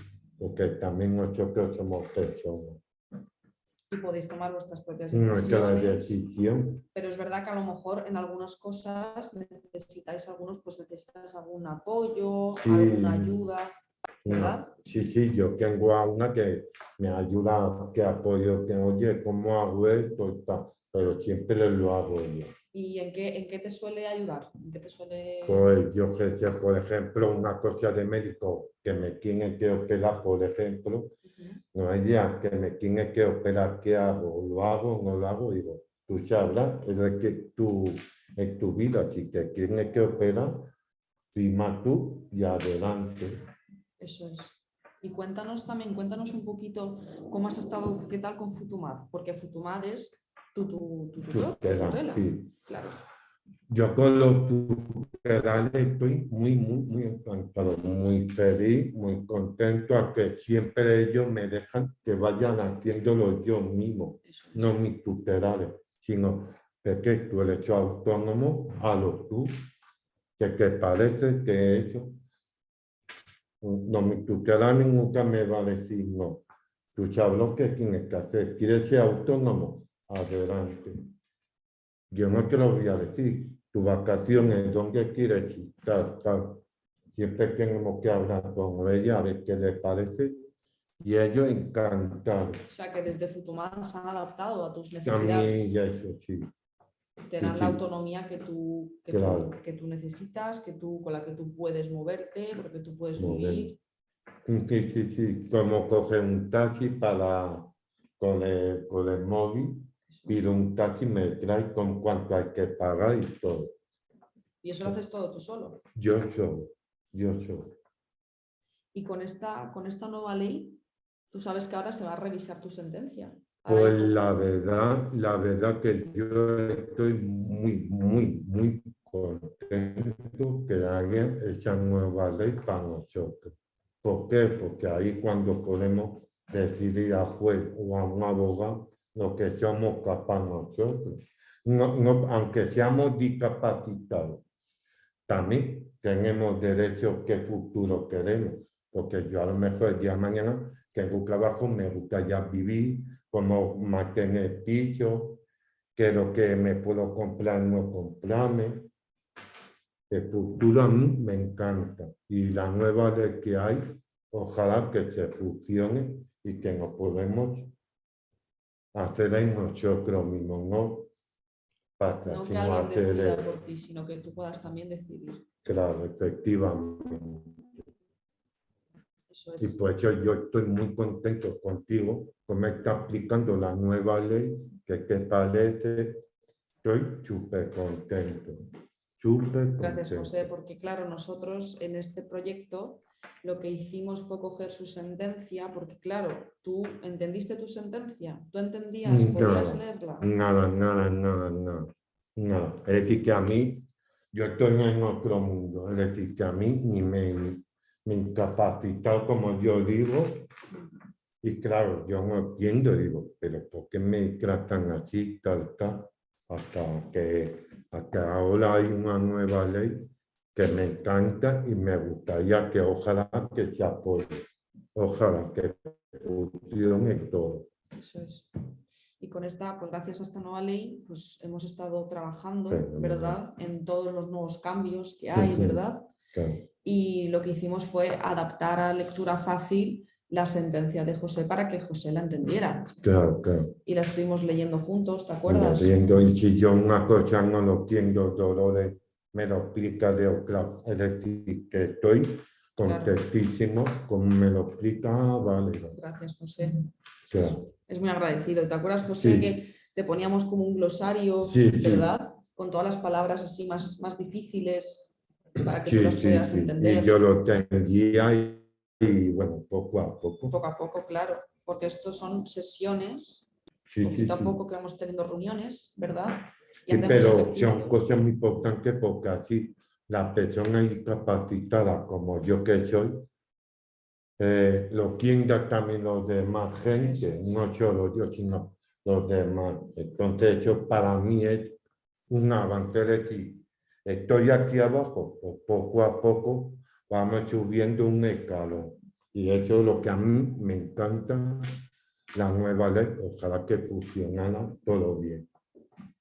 porque también nosotros somos personas. Y podéis tomar vuestras propias decisiones. decisión. Pero es verdad que a lo mejor en algunas cosas necesitáis algunos, pues necesitáis algún apoyo, alguna ayuda, ¿verdad? sí, sí, yo tengo a una que me ayuda, que apoyo, que oye, ¿cómo hago esto? Pero siempre lo hago yo. ¿Y en qué, en qué te suele ayudar? ¿En qué te suele... Pues yo sé, por ejemplo, una cosa de médico que me tiene que operar, por ejemplo, no hay día que me tiene que operar, ¿qué hago? ¿Lo hago no lo hago? Digo, tú sabrás, es que tú, en tu vida, si te tiene que operar, firma tú y adelante. Eso es. Y cuéntanos también, cuéntanos un poquito cómo has estado, qué tal con Futumad, porque Futumad es tu, tu, tu tu Tutela, tutela. sí. Claro. Yo con los tutelales estoy muy, muy, muy encantado, muy feliz, muy contento a que siempre ellos me dejan que vayan haciéndolo yo mismo, no mis tutelales, sino de que tú eres autónomo a lo tú, que, que parece que eso, no, mi tutelales nunca me va a decir no. Tú sabes lo que tienes que hacer, quieres ser autónomo, adelante. Yo no te lo voy a decir. Tu vacación es donde quieres ir, tal. Siempre tenemos que hablar con ella a ver qué le parece. Y ellos encantados. O sea que desde Futumad se han adaptado a tus mí necesidades. y eso sí. Te sí, dan sí. la autonomía que tú, que, Claro. tú, que tú necesitas, que tú, con la que tú puedes moverte, porque tú puedes vivir. Sí, sí, sí. Como coger un taxi para, con el, con el móvil, Eso. pido un taxi, me trae con cuánto hay que pagar y todo. Y eso lo haces todo tú solo. Yo solo, yo solo. Y con esta, con esta nueva ley, tú sabes que ahora se va a revisar tu sentencia. Ahora Pues la verdad, la verdad que yo estoy muy, muy, muy contento que haya esa nueva ley para nosotros. ¿Por qué? Porque ahí cuando podemos decidir a juez o a un abogado lo que somos capaces nosotros. No, no, aunque seamos discapacitados, también tenemos derecho qué futuro queremos. Porque yo a lo mejor el día de mañana tengo trabajo, me gusta ya vivir, como mantener piso, que lo que me puedo comprar, no comprarme. El futuro a mí me encanta y la nueva que hay, ojalá que se funcione y que nos podemos hacer en nosotros mismos, no para no que alguien hacer, decida por ti, sino que tú puedas también decidir. claro, efectivamente. Eso Y por eso yo estoy muy contento contigo, como está aplicando la nueva ley, que te parece, estoy súper contento, Gracias. José, porque claro, nosotros en este proyecto lo que hicimos fue coger su sentencia, porque claro, tú entendiste tu sentencia, tú entendías, No. podías leerla. Nada, nada, nada, nada, nada. Es decir, que a mí, yo estoy en otro mundo, es decir, que a mí ni me, me incapacitado, como yo digo, y claro, yo no entiendo, digo, pero ¿por qué me tratan así, tal, tal? Hasta que, hasta ahora hay una nueva ley que me encanta y me gustaría que ojalá que se apoye, ojalá que funcione todo. Eso es. Y con esta, pues gracias a esta nueva ley, pues hemos estado trabajando, Fenomenal. ¿verdad? En todos los nuevos cambios que Sí, hay, sí. ¿verdad? Y lo que hicimos fue adaptar a lectura fácil la sentencia de José para que José la entendiera. Claro, claro. Y la estuvimos leyendo juntos, ¿te acuerdas? viendo, y si yo una cosa no lo entiendo, Dolores me lo explica de otra. Es decir, que estoy contentísimo, como me lo explica, vale. Gracias, José. Claro. Es muy agradecido. ¿Te acuerdas, José, Sí. que te poníamos como un glosario, Sí, sí. ¿verdad? Con todas las palabras así más, más difíciles para que tú Sí, las sí, pudieras sí. entender. Y yo lo entendía y, y, bueno, poco a poco. Poco a poco, claro. Porque estos son sesiones, Sí, sí, poquito a sí. poco que vamos teniendo reuniones, ¿verdad? Y Sí, pero son cosas muy importantes porque así la persona discapacitada como yo que soy, eh, lo entienda también los demás gente, no solo yo, sino los demás. Entonces eso para mí es un avance, decir, estoy aquí abajo, pues poco a poco vamos subiendo un escalón. Y eso es lo que a mí me encanta, la nueva ley, ojalá que funcionara todo bien.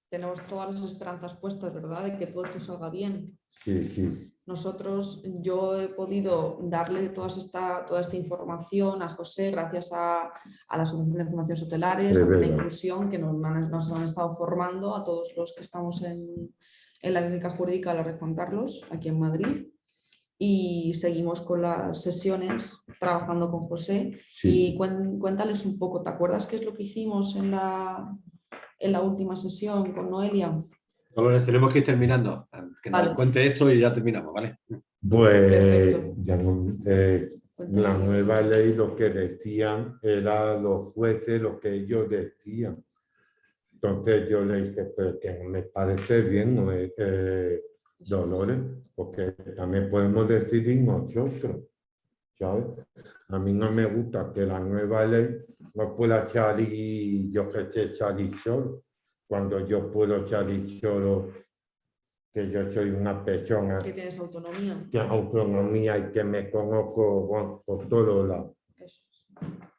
Tenemos todas las esperanzas puestas, ¿verdad? De que todo esto salga bien. Sí, sí. Nosotros, yo he podido darle todas esta, toda esta información a José gracias a, a la Asociación de Fundaciones Hotelares, a la inclusión que nos han, nos han estado formando a todos los que estamos en, en la clínica jurídica de la Red Juan Carlos, aquí en Madrid. Y seguimos con las sesiones trabajando con José. sí. Y cuéntales un poco, ¿te acuerdas qué es lo que hicimos en la, en la última sesión con Noelia? Dolores, tenemos que ir terminando. Que nos Vale. cuente esto y ya terminamos, ¿vale? Pues Perfecto. ya no- eh, la nueva ley lo que decían era los jueces lo que ellos decían. Entonces yo le dije, pero que no me parece bien, no es, eh, Dolores, porque también podemos decidir nosotros, ¿sabes? A mí no me gusta que la nueva ley no pueda salir, yo que sé, salir solo, cuando yo puedo salir solo, que yo soy una persona Que tienes autonomía. que autonomía y que me conozco bueno, por todos lados. Eso es.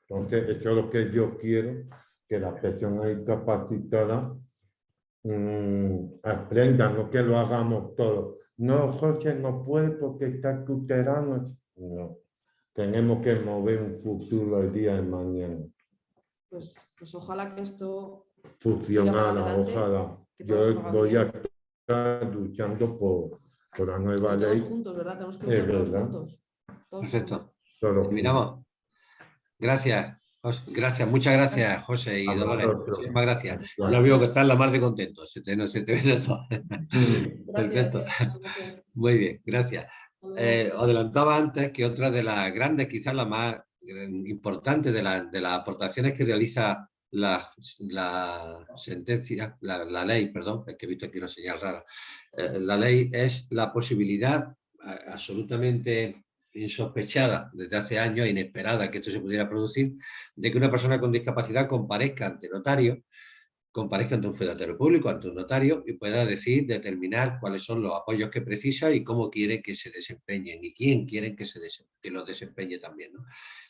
Entonces, eso es lo que yo quiero, que las personas discapacitadas mm, aprendan, no que lo hagamos todos. No, José no puede porque está tutelando. No, tenemos que mover un futuro el día de mañana. Pues, pues ojalá que esto Funcionara, ojalá. Yo voy a estar luchando por, por la nueva todos ley. juntos, ¿verdad? Tenemos que Es luchar todos verdad. juntos. Todos Perfecto. Terminamos. Gracias. Gracias, muchas gracias, José y Dolores. Muchísimas gracias. Ya veo que estás la más de contento. Se te, no, se te ve de todo. Perfecto. Muy bien, gracias. Eh, os adelantaba antes que otra de las grandes, quizás la más importante de, la- de las aportaciones que realiza la, la sentencia, la, la ley, perdón, es que he visto aquí una señal rara, eh, la ley es la posibilidad absolutamente insospechada desde hace años, inesperada que esto se pudiera producir, de que una persona con discapacidad comparezca ante notario, comparezca ante un fedatario público, ante un notario, y pueda decir, determinar cuáles son los apoyos que precisa y cómo quiere que se desempeñen y quién quieren que, se los desempeñe también.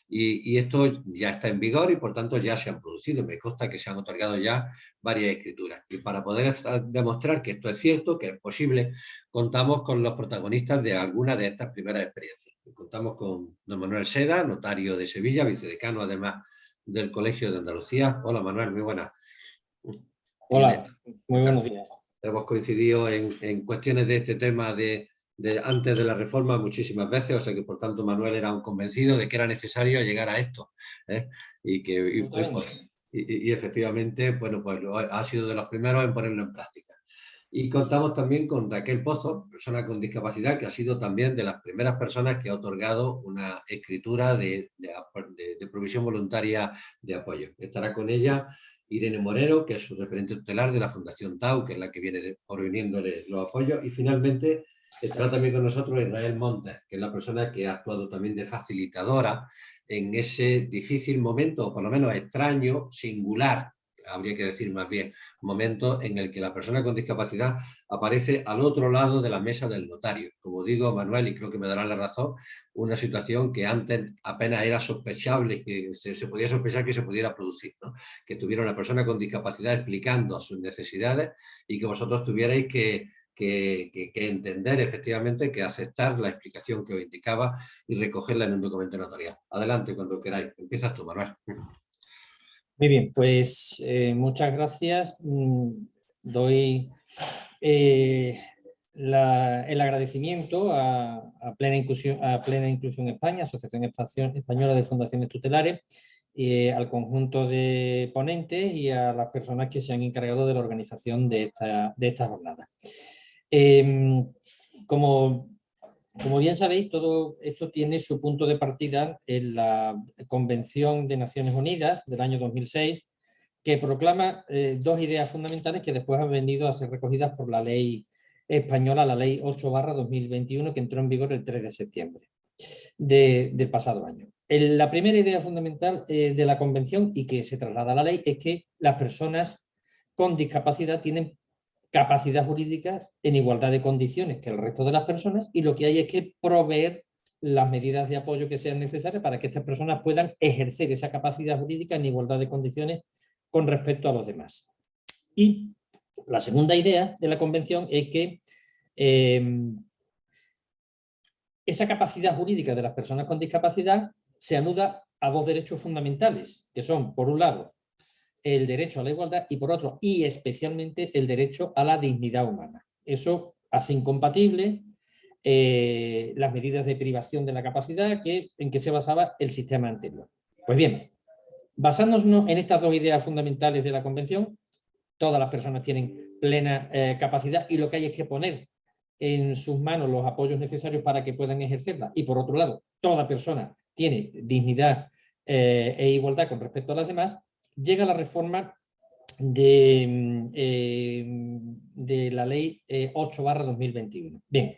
Y, y esto ya está en vigor y por tanto ya se han producido. Me consta que se han otorgado ya varias escrituras. Y para poder demostrar que esto es cierto, que es posible, contamos con los protagonistas de alguna de estas primeras experiencias. Contamos con don Manuel Seda, notario de Sevilla, vicedecano además del Colegio de Andalucía. Hola Manuel, muy buenas. Hola, muy buenos días. Hemos coincidido en, en cuestiones de este tema de, de antes de la reforma muchísimas veces, o sea que por tanto Manuel era un convencido de que era necesario llegar a esto. ¿eh? Y que y- Totalmente. y, y efectivamente, bueno, pues ha sido de los primeros en ponerlo en práctica. Y contamos también con Raquel Pozo, persona con discapacidad, que ha sido también de las primeras personas que ha otorgado una escritura de, provisión voluntaria de apoyo. Estará con ella Irene Moreno, que es su referente tutelar de la Fundación TAU, que es la que viene proveniéndole los apoyos. Y finalmente estará también con nosotros Israel Montes, que es la persona que ha actuado también de facilitadora en ese difícil momento, o por lo menos extraño, singular, habría que decir más bien, momento en el que la persona con discapacidad aparece al otro lado de la mesa del notario. Como digo, Manuel, y creo que me darán la razón, una situación que antes apenas era sospechable, que se, se podía sospechar que se pudiera producir, ¿no? que estuviera una persona con discapacidad explicando sus necesidades y que vosotros tuvierais que, que- que- que entender efectivamente, que aceptar la explicación que os indicaba y recogerla en un documento notarial. Adelante, cuando queráis. Empiezas tú, Manuel. Muy bien, pues eh, muchas gracias. Mm, Doy eh, el agradecimiento a, Plena Inclusión, a Plena Inclusión España, Asociación Española de Fundaciones Tutelares, eh, al conjunto de ponentes y a las personas que se han encargado de la organización de esta, de esta jornada. Em, como, como bien sabéis, todo esto tiene su punto de partida en la Convención de Naciones Unidas del año 2006, que proclama eh, dos ideas fundamentales que después han venido a ser recogidas por la ley española, la ley 8 2021, que entró en vigor el 3 de septiembre de- del pasado año. La primera idea fundamental eh, de la convención y que se traslada a la ley es que las personas con discapacidad tienen capacidad jurídica en igualdad de condiciones que el resto de las personas y lo que hay es que proveer las medidas de apoyo que sean necesarias para que estas personas puedan ejercer esa capacidad jurídica en igualdad de condiciones con respecto a los demás. Y la segunda idea de la convención es que eh, esa capacidad jurídica de las personas con discapacidad se anuda a dos derechos fundamentales, que son, por un lado, el derecho a la igualdad y por otro, y especialmente, el derecho a la dignidad humana. Eso hace incompatible eh, las medidas de privación de la capacidad que, en que se basaba el sistema anterior. Pues bien, basándonos en estas dos ideas fundamentales de la Convención, todas las personas tienen plena eh, capacidad y lo que hay es que poner en sus manos los apoyos necesarios para que puedan ejercerla y por otro lado, toda persona tiene dignidad eh, e igualdad con respecto a las demás, llega la reforma de, mm, eh, la ley 8 barra 2021. Bien,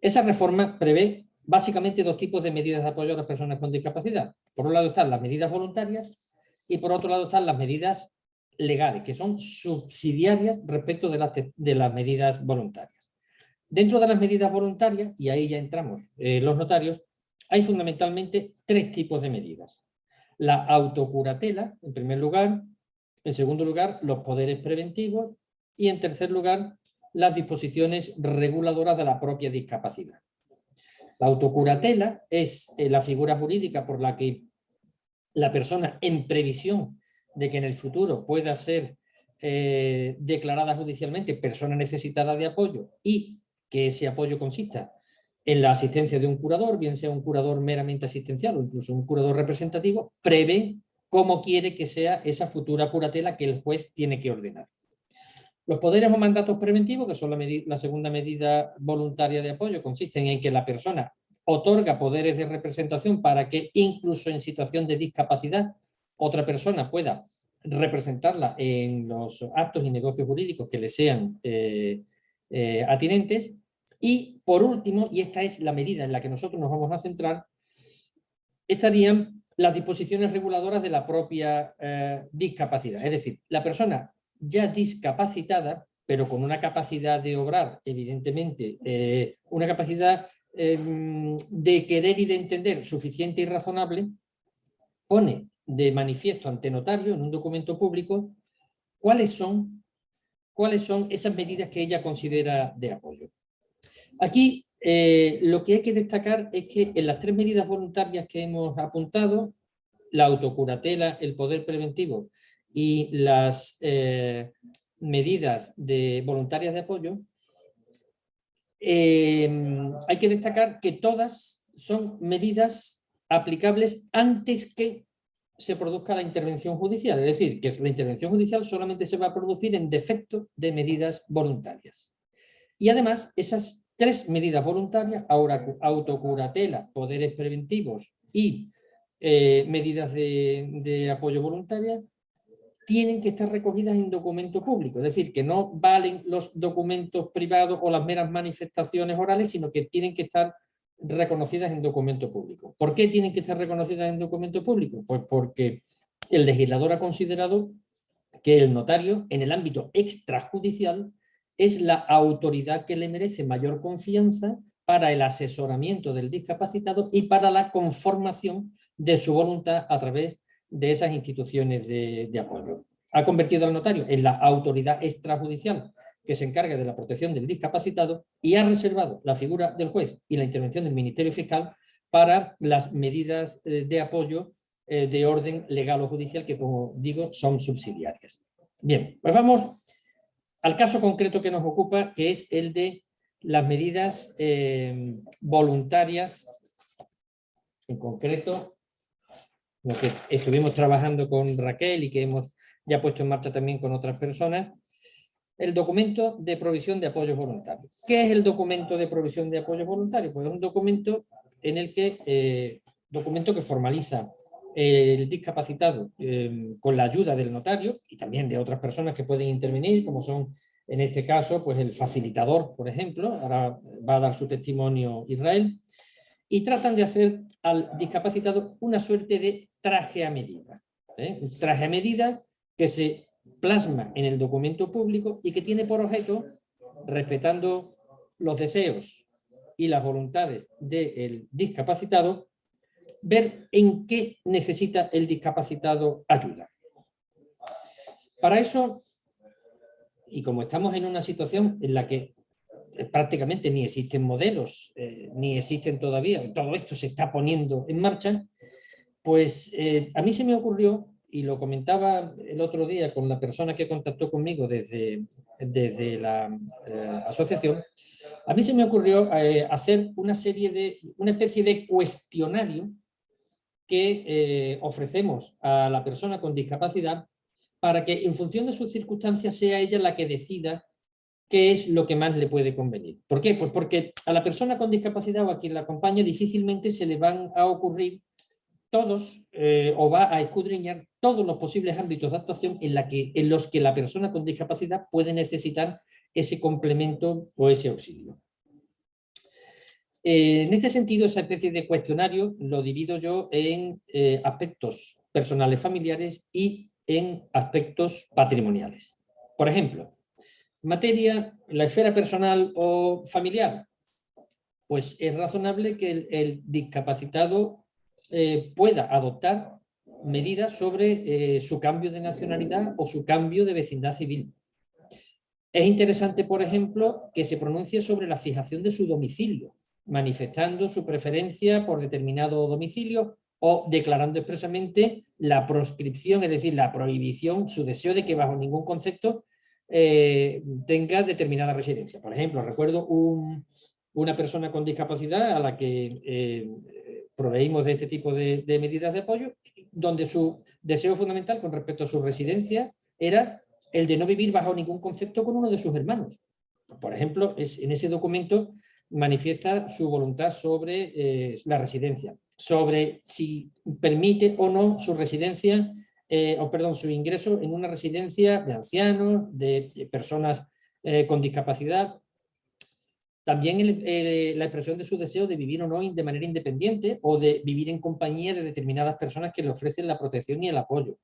esa reforma prevé básicamente dos tipos de medidas de apoyo a las personas con discapacidad. Por un lado están las medidas voluntarias y por otro lado están las medidas legales, que son subsidiarias respecto de las, de las medidas voluntarias. Dentro de las medidas voluntarias, y ahí ya entramos eh, los notarios, hay fundamentalmente tres tipos de medidas. La autocuratela, en primer lugar, en segundo lugar, los poderes preventivos y en tercer lugar, las disposiciones reguladoras de la propia discapacidad. La autocuratela es eh, la figura jurídica por la que la persona en previsión de que en el futuro pueda ser eh, declarada judicialmente persona necesitada de apoyo y que ese apoyo consista en la asistencia de un curador, bien sea un curador meramente asistencial o incluso un curador representativo, prevé cómo quiere que sea esa futura curatela que el juez tiene que ordenar. Los poderes o mandatos preventivos, que son la, segunda medida voluntaria de apoyo, consisten en que la persona otorga poderes de representación para que incluso en situación de discapacidad otra persona pueda representarla en los actos y negocios jurídicos que le sean eh, eh, atinentes. Y por último, y esta es la medida en la que nosotros nos vamos a centrar, estarían las disposiciones reguladoras de la propia eh, discapacidad. Es decir, la persona ya discapacitada, pero con una capacidad de obrar, evidentemente, eh, una capacidad em, de querer y de entender suficiente y razonable, pone de manifiesto ante notario en un documento público cuáles son, cuáles son esas medidas que ella considera de apoyo. Aquí eh, lo que hay que destacar es que en las tres medidas voluntarias que hemos apuntado, la autocuratela, el poder preventivo y las eh, medidas de voluntarias de apoyo, em, hay que destacar que todas son medidas aplicables antes que se produzca la intervención judicial. Es decir, que la intervención judicial solamente se va a producir en defecto de medidas voluntarias. Y además, esas tres medidas voluntarias, autocuratela, poderes preventivos y eh, medidas de, de apoyo voluntaria, tienen que estar recogidas en documento público, es decir, que no valen los documentos privados o las meras manifestaciones orales, sino que tienen que estar reconocidas en documento público. ¿Por qué tienen que estar reconocidas en documento público? Pues porque el legislador ha considerado que el notario, en el ámbito extrajudicial, es la autoridad que le merece mayor confianza para el asesoramiento del discapacitado y para la conformación de su voluntad a través de esas instituciones de, apoyo. Ha convertido al notario en la autoridad extrajudicial que se encarga de la protección del discapacitado y ha reservado la figura del juez y la intervención del Ministerio Fiscal para las medidas eh, de apoyo eh, de orden legal o judicial que, como digo, son subsidiarias. Bien, pues vamos al caso concreto que nos ocupa, que es el de las medidas eh, voluntarias, en concreto lo que estuvimos trabajando con Raquel y que hemos ya puesto en marcha también con otras personas, el documento de provisión de apoyos voluntarios. ¿Qué es el documento de provisión de apoyos voluntarios? Pues es un documento en el que, eh, documento que formaliza el discapacitado em, con la ayuda del notario y también de otras personas que pueden intervenir, como son en este caso pues el facilitador, por ejemplo, ahora va a dar su testimonio Israel, y tratan de hacer al discapacitado una suerte de traje a medida. ¿eh? Un traje a medida que se plasma en el documento público y que tiene por objeto, respetando los deseos y las voluntades del discapacitado, ver en qué necesita el discapacitado ayuda. Para eso, y como estamos en una situación en la que prácticamente ni existen modelos, eh, ni existen todavía, todo esto se está poniendo en marcha, pues eh, a mí se me ocurrió, y lo comentaba el otro día con la persona que contactó conmigo desde, desde la eh, asociación, a mí se me ocurrió eh, hacer una serie de, una especie de cuestionario que ofrecemos a la persona con discapacidad para que en función de sus circunstancias sea ella la que decida qué es lo que más le puede convenir. ¿Por qué? Pues porque a la persona con discapacidad o a quien la acompaña difícilmente se le van a ocurrir todos eh, o va a escudriñar todos los posibles ámbitos de actuación en los que la persona con discapacidad puede necesitar ese complemento o ese auxilio. Eh, en este sentido, esa especie de cuestionario lo divido yo en eh, aspectos personales familiares y en aspectos patrimoniales. Por ejemplo, materia, la esfera personal o familiar, pues es razonable que el, discapacitado eh, pueda adoptar medidas sobre su cambio de nacionalidad o su cambio de vecindad civil. Es interesante, por ejemplo, que se pronuncie sobre la fijación de su domicilio, manifestando su preferencia por determinado domicilio o declarando expresamente la proscripción, es decir, la prohibición, su deseo de que bajo ningún concepto eh, tenga determinada residencia. Por ejemplo, recuerdo una persona con discapacidad a la que eh, proveímos de este tipo de, de medidas de apoyo, donde su deseo fundamental con respecto a su residencia era el de no vivir bajo ningún concepto con uno de sus hermanos. Por ejemplo, es, en ese documento manifiesta su voluntad sobre eh, la residencia, sobre si permite o no su residencia, eh, o perdón, su ingreso en una residencia de ancianos, de, personas eh, con discapacidad. También la expresión de su deseo de vivir o no de manera independiente o de vivir en compañía de determinadas personas que le ofrecen la protección y el apoyo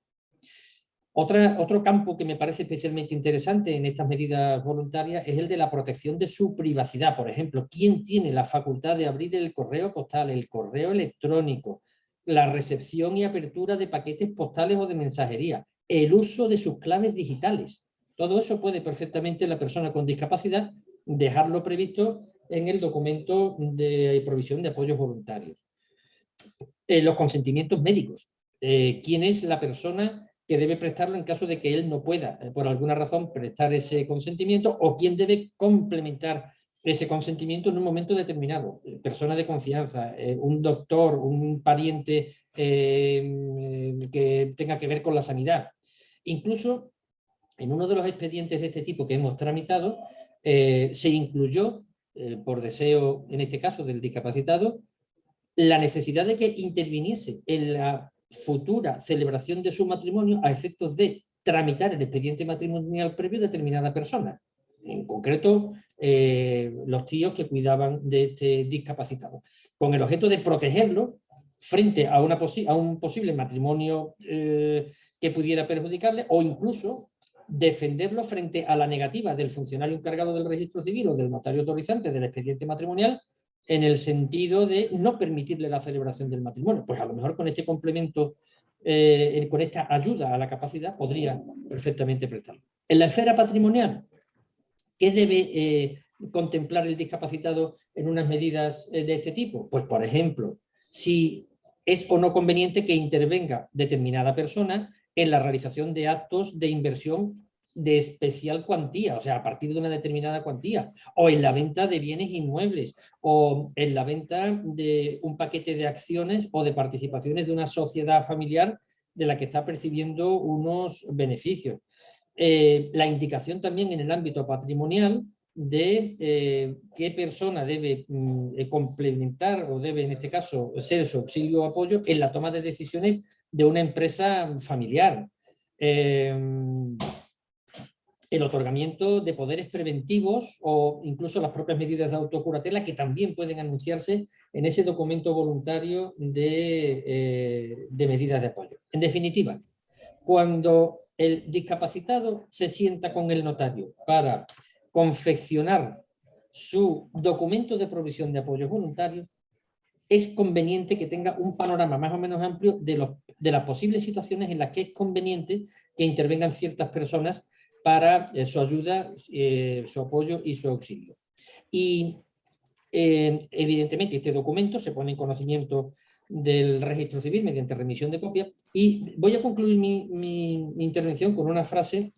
otro campo que me parece especialmente interesante en estas medidas voluntarias es el de la protección de su privacidad. Por ejemplo, ¿quién tiene la facultad de abrir el correo postal, el correo electrónico, la recepción y apertura de paquetes postales o de mensajería, el uso de sus claves digitales? Todo eso puede perfectamente la persona con discapacidad dejarlo previsto en el documento de provisión de apoyos voluntarios. Eh, los consentimientos médicos. Eh, ¿Quién es la persona que debe prestarlo en caso de que él no pueda, eh, por alguna razón, prestar ese consentimiento o quién debe complementar ese consentimiento en un momento determinado. Eh, persona de confianza, eh, un doctor, un pariente que tenga que ver con la sanidad. Incluso en uno de los expedientes de este tipo que hemos tramitado, se incluyó, por deseo, en este caso, del discapacitado, la necesidad de que interviniese en la futura celebración de su matrimonio a efectos de tramitar el expediente matrimonial previo de determinada persona. En concreto, eh, los tíos que cuidaban de este discapacitado, con el objeto de protegerlo frente a, una a un posible matrimonio eh, que pudiera perjudicarle o incluso defenderlo frente a la negativa del funcionario encargado del registro civil o del notario autorizante del expediente matrimonial en el sentido de no permitirle la celebración del matrimonio. Pues a lo mejor con este complemento, eh, con esta ayuda a la capacidad, podría perfectamente prestarlo. En la esfera patrimonial, ¿qué debe eh, contemplar el discapacitado en unas medidas eh, de este tipo? Pues, por ejemplo, si es o no conveniente que intervenga determinada persona en la realización de actos de inversión de especial cuantía, o sea, a partir de una determinada cuantía, o en la venta de bienes inmuebles, o en la venta de un paquete de acciones o de participaciones de una sociedad familiar de la que está percibiendo unos beneficios. Eh, la indicación también en el ámbito patrimonial de eh, qué persona debe mm, eh, complementar o debe en este caso ser su auxilio o apoyo en la toma de decisiones de una empresa familiar el otorgamiento de poderes preventivos o incluso las propias medidas de autocuratela que también pueden anunciarse en ese documento voluntario de, eh, de medidas de apoyo. En definitiva, cuando el discapacitado se sienta con el notario para confeccionar su documento de provisión de apoyo voluntario, es conveniente que tenga un panorama más o menos amplio de, los, de las posibles situaciones en las que es conveniente que intervengan ciertas personas para eh, su ayuda, eh, su apoyo y su auxilio. Y eh, evidentemente este documento se pone en conocimiento del registro civil mediante remisión de copia y voy a concluir mi, intervención con una frase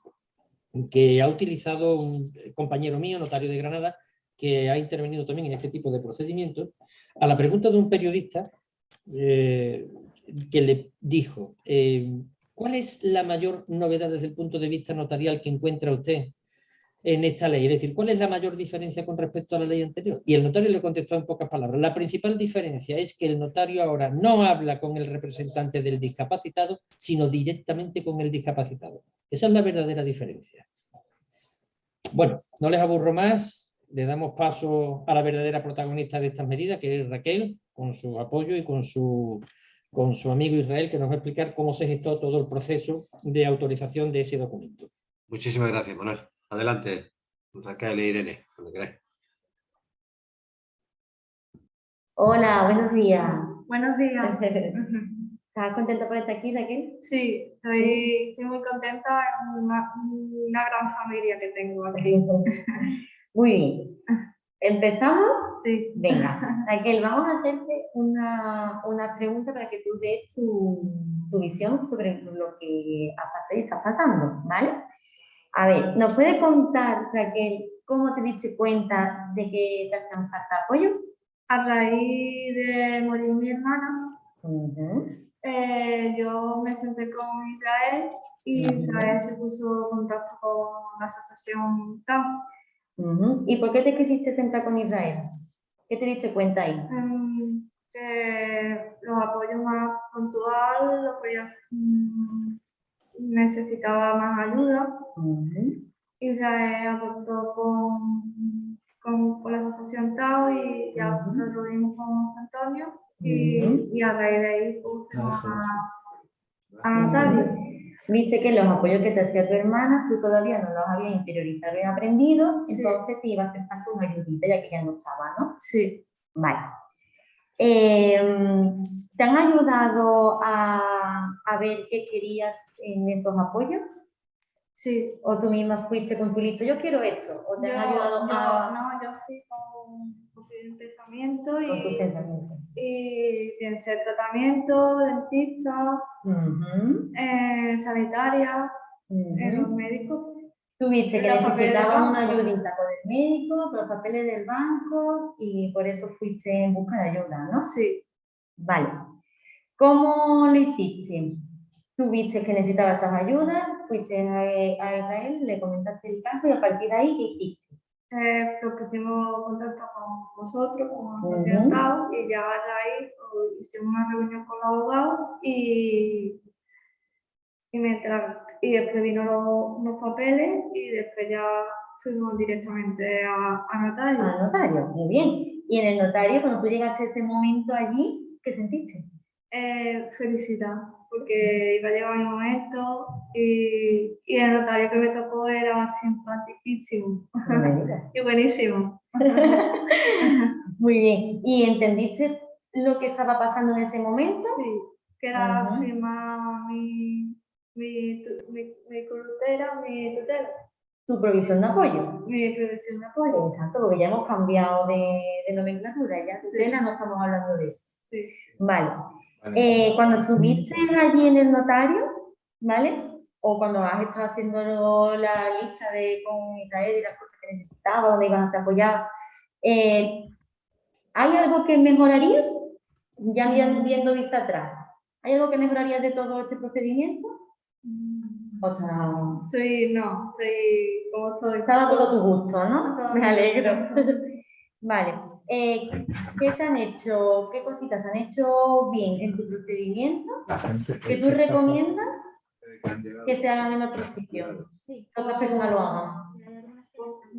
que ha utilizado un compañero mío, notario de Granada, que ha intervenido también en este tipo de procedimientos, a la pregunta de un periodista que le dijo, ¿Cuál es la mayor novedad desde el punto de vista notarial que encuentra usted en esta ley? Es decir, ¿cuál es la mayor diferencia con respecto a la ley anterior? Y el notario le contestó en pocas palabras. La principal diferencia es que el notario ahora no habla con el representante del discapacitado, sino directamente con el discapacitado. Esa es la verdadera diferencia. Bueno, no les aburro más, le damos paso a la verdadera protagonista de estas medidas, que es Raquel, con su apoyo y con su, con su amigo Israel, que nos va a explicar cómo se gestó todo el proceso de autorización de ese documento. Muchísimas gracias, Manuel. Adelante, Raquel e Irene, cuando queráis. Hola, buenos días. Buenos días. ¿Estás contenta por estar aquí, Raquel? Sí, estoy, estoy muy contenta. Es una, una gran familia que tengo aquí. Muy bien. ¿Empezamos? Sí. Venga, Raquel, vamos a hacerte una, una pregunta para que tú des tu, tu visión sobre lo que ha pasado y está pasando, ¿vale? A ver, ¿nos puede contar, Raquel, cómo te diste cuenta de que te hacían falta apoyos? A raíz de morir mi hermana, Ujú. eh, yo me senté con Israel y. Israel se puso en contacto con la asociación TAM. ¿Y por qué te quisiste sentar con Israel? ¿Qué te diste cuenta ahí? em, que los apoyos más puntuales, los que ella mm, necesitaba más ayuda. Ujú. Israel aportó con, con, con la asociación TAO y ya Ujú. nosotros lo vimos con Antonio y, y a raíz de ahí pues, a, a Natalia. Viste que los apoyos que te hacía tu hermana, tú todavía no los habías interiorizado y aprendido, Sí. entonces te iba a falta una ayudita ya que ya no estaba, ¿no? Sí, Vale. Em, ¿Te han ayudado a, a ver qué querías en esos apoyos? sí. ¿O tú misma fuiste con tu lista, yo quiero esto? ¿O te Yo, han ayudado yo- a, no, yo fui con, con mi pensamiento con tus y, y pensé tratamiento, dentista, eh, sanitaria, eh, los médicos. Tuviste que necesitabas una ayudita con el médico, con los papeles del banco y por eso fuiste en busca de ayuda, ¿no? Sí, Vale. ¿Cómo lo hiciste? Tú viste que necesitabas esas ayudas, fuiste a, a Israel, le comentaste el caso y a partir de ahí, ¿qué hiciste? Eh, nos pusimos en contacto con vosotros, con asociación TAO, y ya a raíz hicimos una reunión con los abogados y, y, mientras, y después vino los, los papeles y después ya fuimos directamente a, a notario. Al notario, muy bien. Y en el notario, cuando tú llegaste a ese momento allí, ¿qué sentiste? Eh, felicidad, porque iba a llegar mi momento y, y el notario que me tocó era simpaticísimo digas. y buenísimo. Muy bien. ¿Y entendiste lo que estaba pasando en ese momento? Sí, que era Ujú. firmar mi, mi, mi, mi curutera, mi tutela, Tu provisión de apoyo. mi previsión de apoyo. Exacto, porque ya hemos cambiado de, de nomenclatura, ya tutela no estamos hablando de eso. Sí. Vale. Eh, cuando estuviste allí en el notario, ¿vale? O cuando has estado haciendo la lista de con Israel y las cosas que necesitaba, donde ibas a estar apoyado, eh, ¿hay algo que mejorarías? Ya vi- viendo vista atrás, ¿hay algo que mejorarías de todo este procedimiento? Mm, O sea, Estoy, no, estoy como estoy. estaba todo a tu gusto, ¿no? Me alegro. Vale. Eh, ¿Qué se han hecho? ¿Qué cositas han hecho bien en tu procedimiento? ¿Que tú recomiendas que se hagan en otros sitios? Sí. Que otras personas lo hagan.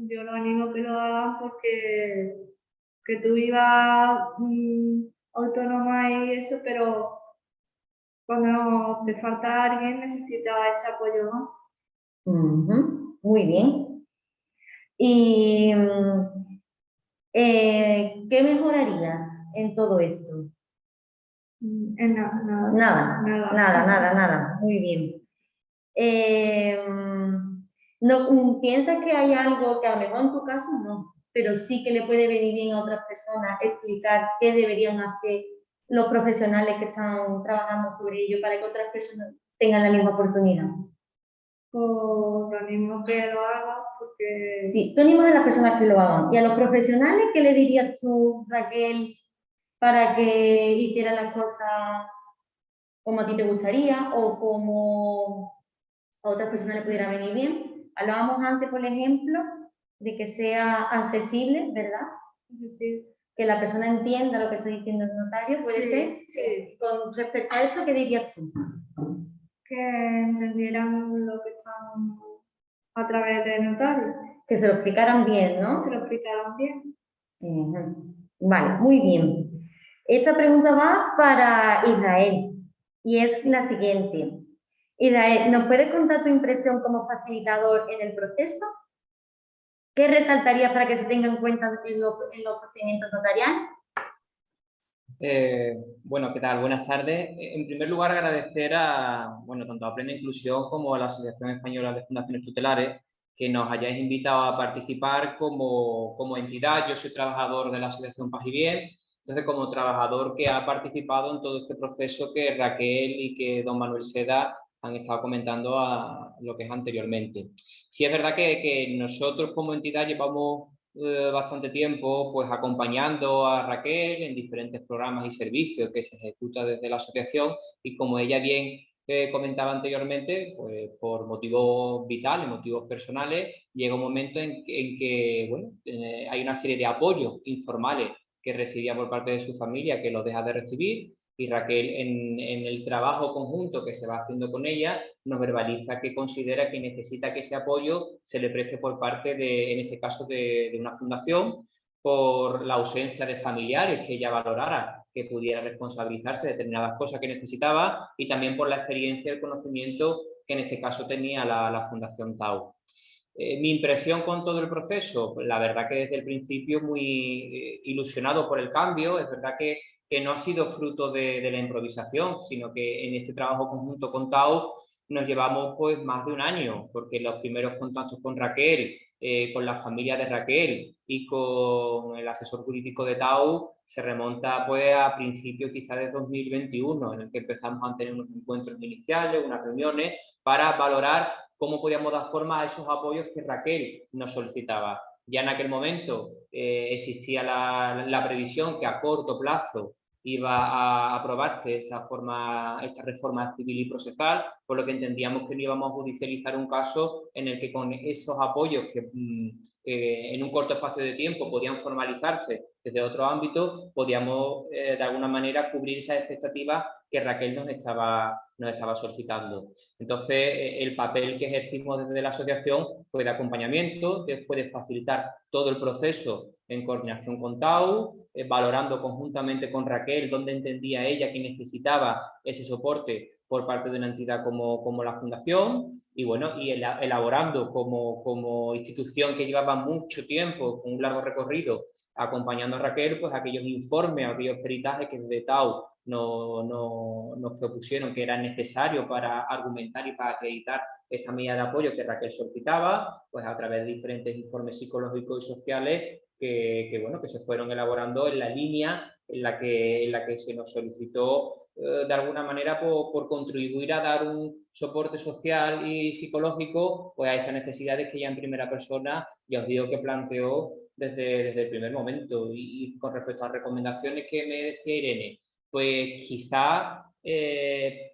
Yo lo animo a que lo hagan porque que tú vivas mm, autónoma y eso, pero cuando te falta alguien necesitas ese apoyo, ¿no? Ujú, Muy bien. ¿Y mm, eh, qué mejorarías en todo esto? Mm, En nada, nada. Nada, Nada. nada, nada, nada. Muy bien. Eh, no, mm, ¿Piensas que hay algo que a lo mejor en tu caso no, pero sí que le puede venir bien a otras personas explicar qué deberían hacer los profesionales que están trabajando sobre ello para que otras personas tengan la misma oportunidad? Pues lo a que lo hagan porque Sí, tú animas a las personas que lo hagan. ¿Y a los profesionales qué le dirías tú, Raquel, para que hicieran las cosas como a ti te gustaría o como a otras personas le pudiera venir bien? Hablábamos antes, por ejemplo, de que sea accesible, ¿verdad? Que la persona entienda lo que está diciendo el notario, ¿puede ser? Sí. Con respecto a esto, ¿qué dirías tú? Que entendieran lo que están a través del notario. Que se lo explicaran bien, ¿no? Se lo explicaran bien. Vale, muy bien. Esta pregunta va para Israel y es la siguiente. Israel, ¿nos puedes contar tu impresión como facilitador en el proceso? ¿Qué resaltarías para que se tenga en cuenta en los, en los procedimientos notariales? Eh, bueno, ¿qué tal? Buenas tardes. En primer lugar, agradecer a, bueno, tanto a Plena Inclusión como a la Asociación Española de Fundaciones Tutelares que nos hayáis invitado a participar como, como entidad. Yo soy trabajador de la Asociación Paz y Bien, entonces como trabajador que ha participado en todo este proceso que Raquel y que don Manuel Seda han estado comentando a lo que es anteriormente. Sí es verdad que, que nosotros como entidad llevamos eh, bastante tiempo pues acompañando a Raquel en diferentes programas y servicios que se ejecuta desde la asociación. Y como ella bien eh, comentaba anteriormente, pues por motivos vitales, motivos personales, llega un momento en, que bueno, eh, hay una serie de apoyos informales que recibía por parte de su familia que los deja de recibir y Raquel en, el trabajo conjunto que se va haciendo con ella nos verbaliza que considera que necesita que ese apoyo se le preste por parte de, en este caso, de, una fundación por la ausencia de familiares que ella valorara que pudiera responsabilizarse de determinadas cosas que necesitaba y también por la experiencia y el conocimiento que en este caso tenía la, Fundación Tau. Eh, mi impresión con todo el proceso, la verdad que desde el principio muy eh, ilusionado por el cambio, es verdad que que no ha sido fruto de, la improvisación, sino que en este trabajo conjunto con Tau nos llevamos pues más de un año, porque los primeros contactos con Raquel, eh, con la familia de Raquel y con el asesor jurídico de Tau se remonta pues a principios quizás de 2021, en el que empezamos a tener unos encuentros iniciales, unas reuniones, para valorar cómo podíamos dar forma a esos apoyos que Raquel nos solicitaba. Ya en aquel momento eh, existía la previsión que a corto plazo iba a aprobarse esa forma, esta reforma civil y procesal, por lo que entendíamos que no íbamos a judicializar un caso en el que con esos apoyos que, que en un corto espacio de tiempo podían formalizarse desde otro ámbito, podíamos eh, de alguna manera cubrir esas expectativas que Raquel nos estaba, nos estaba solicitando. Entonces, eh, el papel que ejercimos desde la asociación fue de acompañamiento, que fue de facilitar todo el proceso en coordinación con TAU, eh, valorando conjuntamente con Raquel dónde entendía ella que necesitaba ese soporte por parte de una entidad como, como la Fundación y bueno, y elaborando como, como institución que llevaba mucho tiempo, con un largo recorrido, acompañando a Raquel, pues aquellos informes, aquellos peritajes que desde TAU no, no, nos propusieron que eran necesarios para argumentar y para acreditar esta medida de apoyo que Raquel solicitaba, pues a través de diferentes informes psicológicos y sociales que, bueno, que se fueron elaborando en la línea en la que, en la que se nos solicitó eh, de alguna manera por, contribuir a dar un soporte social y psicológico pues, a esas necesidades que ella en primera persona, ya os digo que planteó desde, desde el primer momento. Y, con respecto a recomendaciones que me decía Irene, pues quizá eh,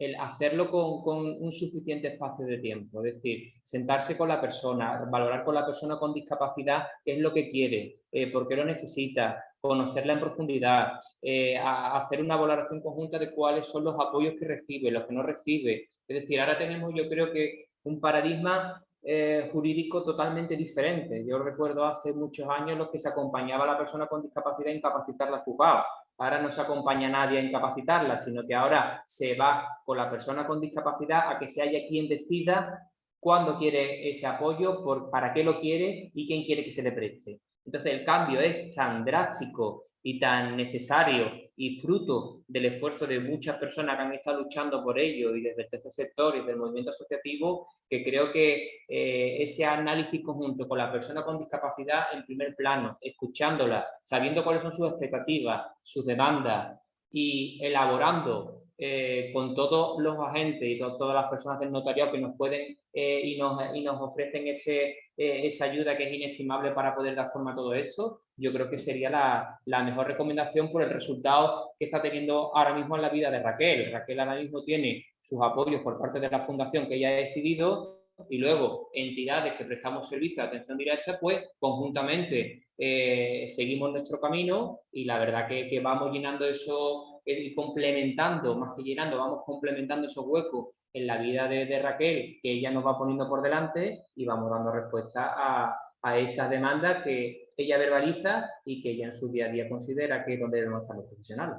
el hacerlo con, un suficiente espacio de tiempo, es decir, sentarse con la persona, valorar con la persona con discapacidad qué es lo que quiere, eh, por qué lo necesita, conocerla en profundidad, eh, hacer una valoración conjunta de cuáles son los apoyos que recibe, los que no recibe. Es decir, ahora tenemos yo creo que un paradigma eh, jurídico totalmente diferente. Yo recuerdo hace muchos años los que se acompañaba a la persona con discapacidad a incapacitarla al juzgado ahora no se acompaña a nadie a incapacitarla, sino que ahora se va con la persona con discapacidad a que se haya quien decida cuándo quiere ese apoyo, por, para qué lo quiere y quién quiere que se le preste. Entonces el cambio es tan drástico y tan necesario y fruto del esfuerzo de muchas personas que han estado luchando por ello y desde el tercer sector y del movimiento asociativo, que creo que eh, ese análisis conjunto con la persona con discapacidad en primer plano, escuchándola, sabiendo cuáles son sus expectativas, sus demandas y elaborando eh, con todos los agentes y to todas las personas del notariado que nos pueden eh, y, nos, y, nos, ofrecen ese, eh, esa ayuda que es inestimable para poder dar forma a todo esto, yo creo que sería la, la, mejor recomendación por el resultado que está teniendo ahora mismo en la vida de Raquel. Raquel ahora mismo tiene sus apoyos por parte de la fundación que ella ha decidido y luego entidades que prestamos servicio de atención directa, pues conjuntamente seguimos nuestro camino y la verdad que, vamos llenando eso eh, y complementando, más que llenando, vamos complementando esos huecos en la vida de, Raquel, que ella nos va poniendo por delante y vamos dando respuesta a, a esas demandas que ella verbaliza y que ella en su día a día considera que es donde debemos estar los profesionales.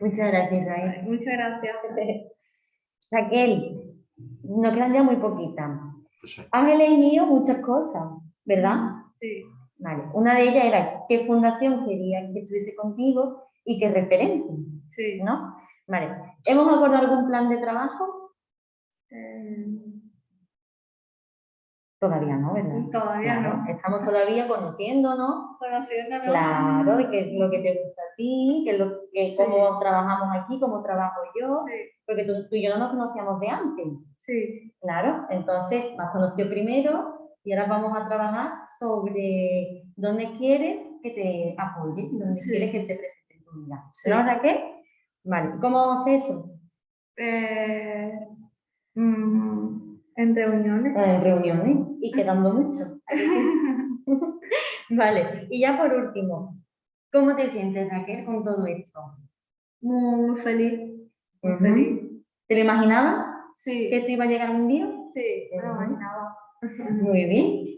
Muchas gracias, Raquel. Muchas gracias. Raquel, nos quedan ya muy poquitas. Pues Has elegido muchas cosas, ¿verdad? Sí. Vale. Una de ellas era qué fundación querías que estuviese contigo y qué referente, Sí. ¿no? Vale. ¿Hemos acordado algún plan de trabajo? Eh, Todavía no, ¿verdad? Todavía Claro, no. Estamos todavía conociéndonos. Conociéndonos. Claro, qué es lo que te gusta a ti, qué es lo que, cómo trabajamos aquí, cómo trabajo yo, Sí. porque tú, tú y yo no nos conocíamos de antes. Sí. Claro, entonces me has conocido primero y ahora vamos a trabajar sobre dónde quieres que te apoye, dónde Sí. quieres que te presente en tu vida. Sí. ¿No, Raquel? Vale, ¿cómo vamos eso? Eh, mm, en reuniones. En reuniones y quedando mucho. Vale, y ya por último, ¿cómo te sientes, Raquel, con todo esto? Muy, feliz. Muy feliz. ¿Te lo imaginabas Sí. que esto iba a llegar un día? Sí, me lo imaginaba. Muy bien.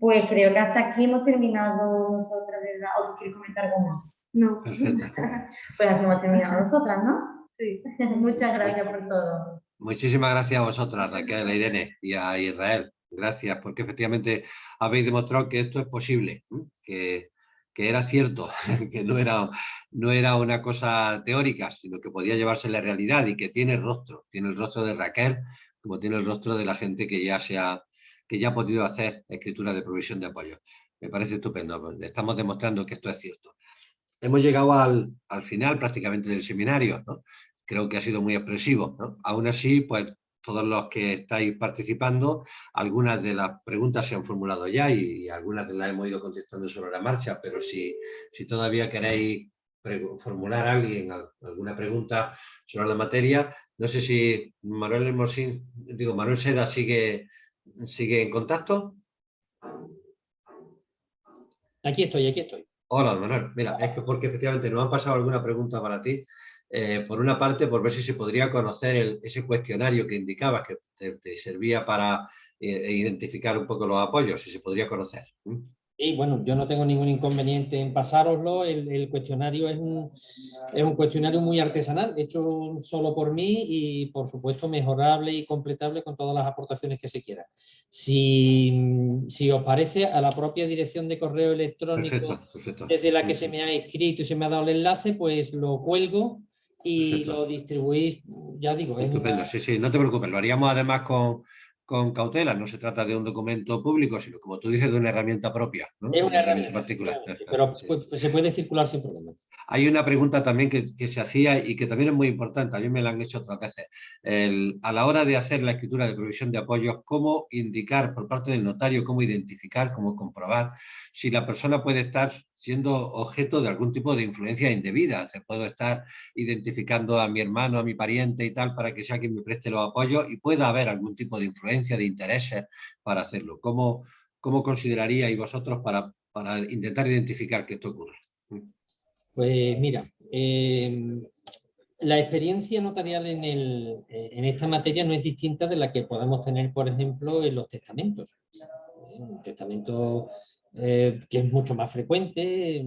Pues creo que hasta aquí hemos terminado nosotras, ¿verdad? ¿O tú quieres comentar algo más? No. Perfecto. Pues aquí hemos terminado nosotras, ¿no? Sí. Muchas gracias por todo. Muchísimas gracias a vosotras, Raquel, a Irene y a Israel. Gracias, porque efectivamente habéis demostrado que esto es posible, que, que era cierto, que no era, no era una cosa teórica, sino que podía llevarse la realidad y que tiene rostro, tiene el rostro de Raquel, como tiene el rostro de la gente que ya, se ha, que ya ha podido hacer escritura de provisión de apoyo. Me parece estupendo, pues, estamos demostrando que esto es cierto. Hemos llegado al, al final prácticamente del seminario, ¿no? creo que ha sido muy expresivo. ¿no? Aún así, pues todos los que estáis participando, algunas de las preguntas se han formulado ya y, algunas las hemos ido contestando sobre la marcha, pero si, si todavía queréis formular a alguien al- alguna pregunta sobre la materia, no sé si Manuel Hermosín, digo, Manuel Seda sigue, sigue en contacto. Aquí estoy, aquí estoy. Hola, Manuel. Mira, es que porque efectivamente nos han pasado alguna pregunta para ti. Eh, por una parte, por ver si se podría conocer el- ese cuestionario que indicabas que te, te servía para eh, identificar un poco los apoyos, si se podría conocer. Y bueno, yo no tengo ningún inconveniente en pasároslo. El, el cuestionario es un, es un cuestionario muy artesanal, hecho solo por mí y por supuesto mejorable y completable con todas las aportaciones que se quieran. Si, si os parece, a la propia dirección de correo electrónico Perfecto, perfecto. desde la que se me ha escrito y se me ha dado el enlace, pues lo cuelgo y Perfecto. lo distribuís, ya digo, es Estupendo, una- sí, sí, no te preocupes, lo haríamos además con, con cautela, no se trata de un documento público, sino como tú dices, de una herramienta propia. ¿no? es una herramienta particular. pero Sí. pues, se puede circular sin problema. Hay una pregunta también que, se hacía y que también es muy importante, a mí me la han hecho otras veces. A la hora de hacer la escritura de provisión de apoyos, ¿cómo indicar por parte del notario, cómo identificar, cómo comprobar si la persona puede estar siendo objeto de algún tipo de influencia indebida? Se puedo estar identificando a mi hermano, a mi pariente y tal para que sea quien me preste los apoyos y pueda haber algún tipo de influencia, de intereses para hacerlo. ¿Cómo, cómo consideraríais vosotros para, para intentar identificar que esto ocurre? Pues mira, eh, la experiencia notarial eh, en esta materia no es distinta de la que podemos tener, por ejemplo, en los testamentos. Un testamento eh, que es mucho más frecuente.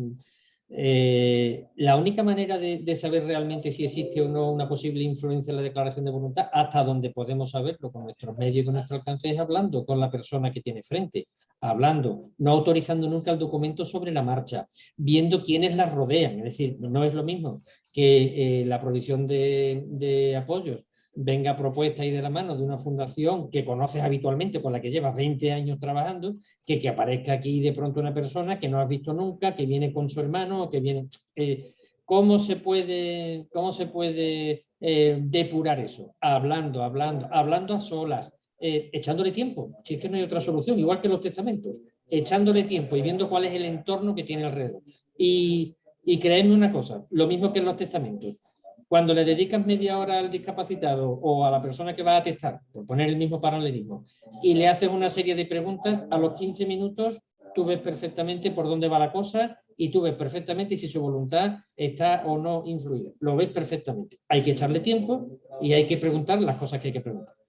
eh, la única manera de, de saber realmente si existe o no una posible influencia en la declaración de voluntad, hasta donde podemos saberlo con nuestros medios y con nuestro alcance, es hablando con la persona que tiene frente, hablando, no autorizando nunca el documento sobre la marcha, viendo quiénes la rodean. Es decir, no es lo mismo que eh, la provisión de, apoyos venga propuesta y de la mano de una fundación que conoces habitualmente, con la que llevas 20 años trabajando, que que aparezca aquí de pronto una persona que no has visto nunca, que viene con su hermano, que viene... eh, ¿Cómo se puede, cómo se puede eh, depurar eso? Hablando, hablando, hablando a solas, eh, echándole tiempo, si es que no hay otra solución, igual que los testamentos, echándole tiempo y viendo cuál es el entorno que tiene alrededor. Y, y creedme una cosa, lo mismo que en los testamentos, Cuando le dedicas media hora al discapacitado o a la persona que va a testar, por poner el mismo paralelismo, y le haces una serie de preguntas, a los 15 minutos tú ves perfectamente por dónde va la cosa y tú ves perfectamente si su voluntad está o no influida. Lo ves perfectamente. Hay que echarle tiempo y hay que preguntar las cosas que hay que preguntar.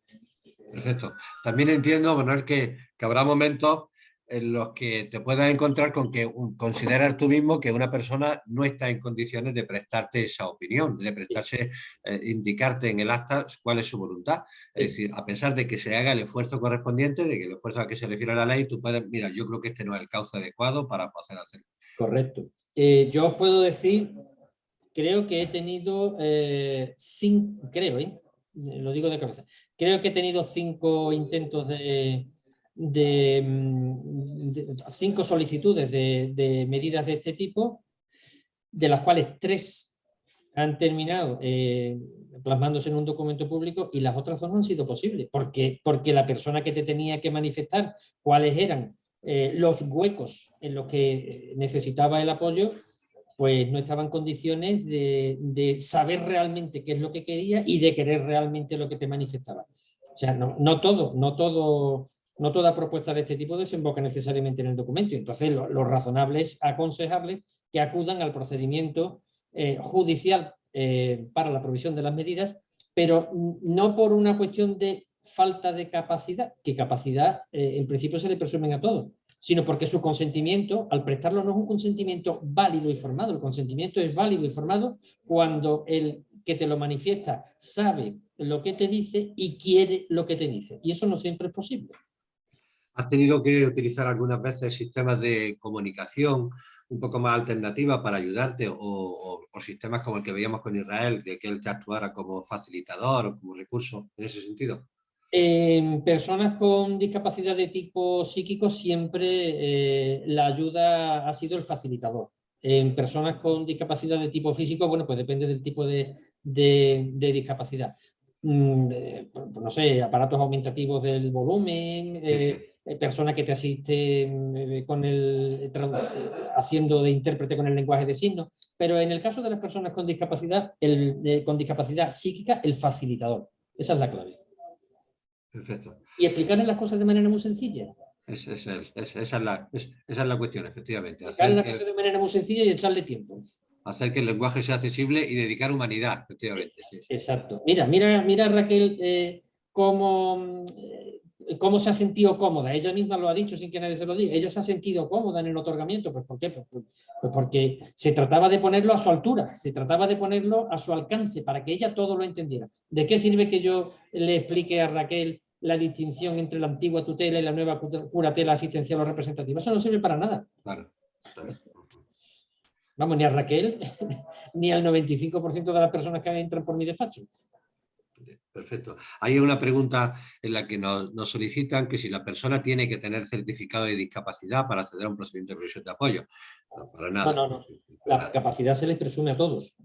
Perfecto. También entiendo, Manuel, que, que habrá momentos en los que te puedas encontrar con que consideras tú mismo que una persona no está en condiciones de prestarte esa opinión, de prestarse, eh, indicarte en el acta cuál es su voluntad. Es decir, a pesar de que se haga el esfuerzo correspondiente, de que el esfuerzo a que se refiere a la ley, tú puedes, mira, yo creo que este no es el cauce adecuado para poder hacerlo. Correcto. Eh, yo os puedo decir, creo que he tenido eh, cinco, creo, lo digo de cabeza, creo que he tenido cinco intentos de de, cinco solicitudes de, medidas de este tipo, de las cuales tres han terminado eh, plasmándose en un documento público y las otras dos no han sido posibles, porque, porque la persona que te tenía que manifestar cuáles eran eh, los huecos en los que necesitaba el apoyo, pues no estaba en condiciones de, saber realmente qué es lo que quería y de querer realmente lo que te manifestaba. O sea, no, no todo, no todo no toda propuesta de este tipo desemboca necesariamente en el documento. Entonces, lo, razonable es aconsejable que acudan al procedimiento eh, judicial eh, para la provisión de las medidas, pero no por una cuestión de falta de capacidad, que capacidad eh, en principio se le presumen a todos, sino porque su consentimiento, al prestarlo, no es un consentimiento válido y formado. El consentimiento es válido y formado cuando el que te lo manifiesta sabe lo que te dice y quiere lo que te dice. Y eso no siempre es posible. ¿Has tenido que utilizar algunas veces sistemas de comunicación un poco más alternativas para ayudarte o, sistemas como el que veíamos con Israel, de que él te actuara como facilitador o como recurso en ese sentido? En personas con discapacidad de tipo psíquico siempre eh, la ayuda ha sido el facilitador. En personas con discapacidad de tipo físico, bueno, pues depende del tipo de, discapacidad. Mm, eh, no sé, aparatos aumentativos del volumen, eh, eh, persona que te asiste eh, con el, haciendo de intérprete con el lenguaje de signos, pero en el caso de las personas con discapacidad, el, con discapacidad psíquica, el facilitador. Esa es la clave. Perfecto. Y explicarles las cosas de manera muy sencilla. Es, es, esa, es la, esa, es la, cuestión, efectivamente. Explicarles las cosas de manera muy sencilla y echarle tiempo. Hacer que el lenguaje sea accesible y dedicar humanidad, efectivamente. Exacto. Mira, mira, mira Raquel, eh, cómo ¿Cómo se ha sentido cómoda? Ella misma lo ha dicho sin que nadie se lo diga. Ella se ha sentido cómoda en el otorgamiento. Pues ¿por qué? Pues, pues, pues, porque se trataba de ponerlo a su altura, se trataba de ponerlo a su alcance para que ella todo lo entendiera. ¿De qué sirve que yo le explique a Raquel la distinción entre la antigua tutela y la nueva curatela asistencial o representativa? Eso no sirve para nada. Vamos, ni a Raquel, ni al 95% de las personas que entran por mi despacho. Perfecto. Hay una pregunta en la que nos, solicitan que si la persona tiene que tener certificado de discapacidad para acceder a un procedimiento de provisión de apoyo. No, para nada. No, no, La capacidad se les presume a todos.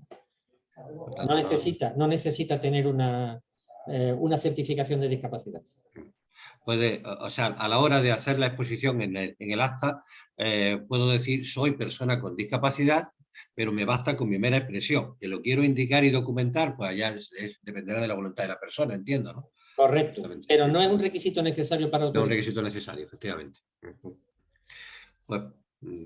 no, necesita, no necesita tener una, eh, una certificación de discapacidad. Puede, o sea, a la hora de hacer la exposición en el, acta, eh, puedo decir soy persona con discapacidad pero me basta con mi mera expresión. Que lo quiero indicar y documentar, pues ya dependerá de la voluntad de la persona, entiendo, ¿no? Correcto, pero no es un requisito necesario para... No es un requisito necesario, efectivamente. Pues, mm,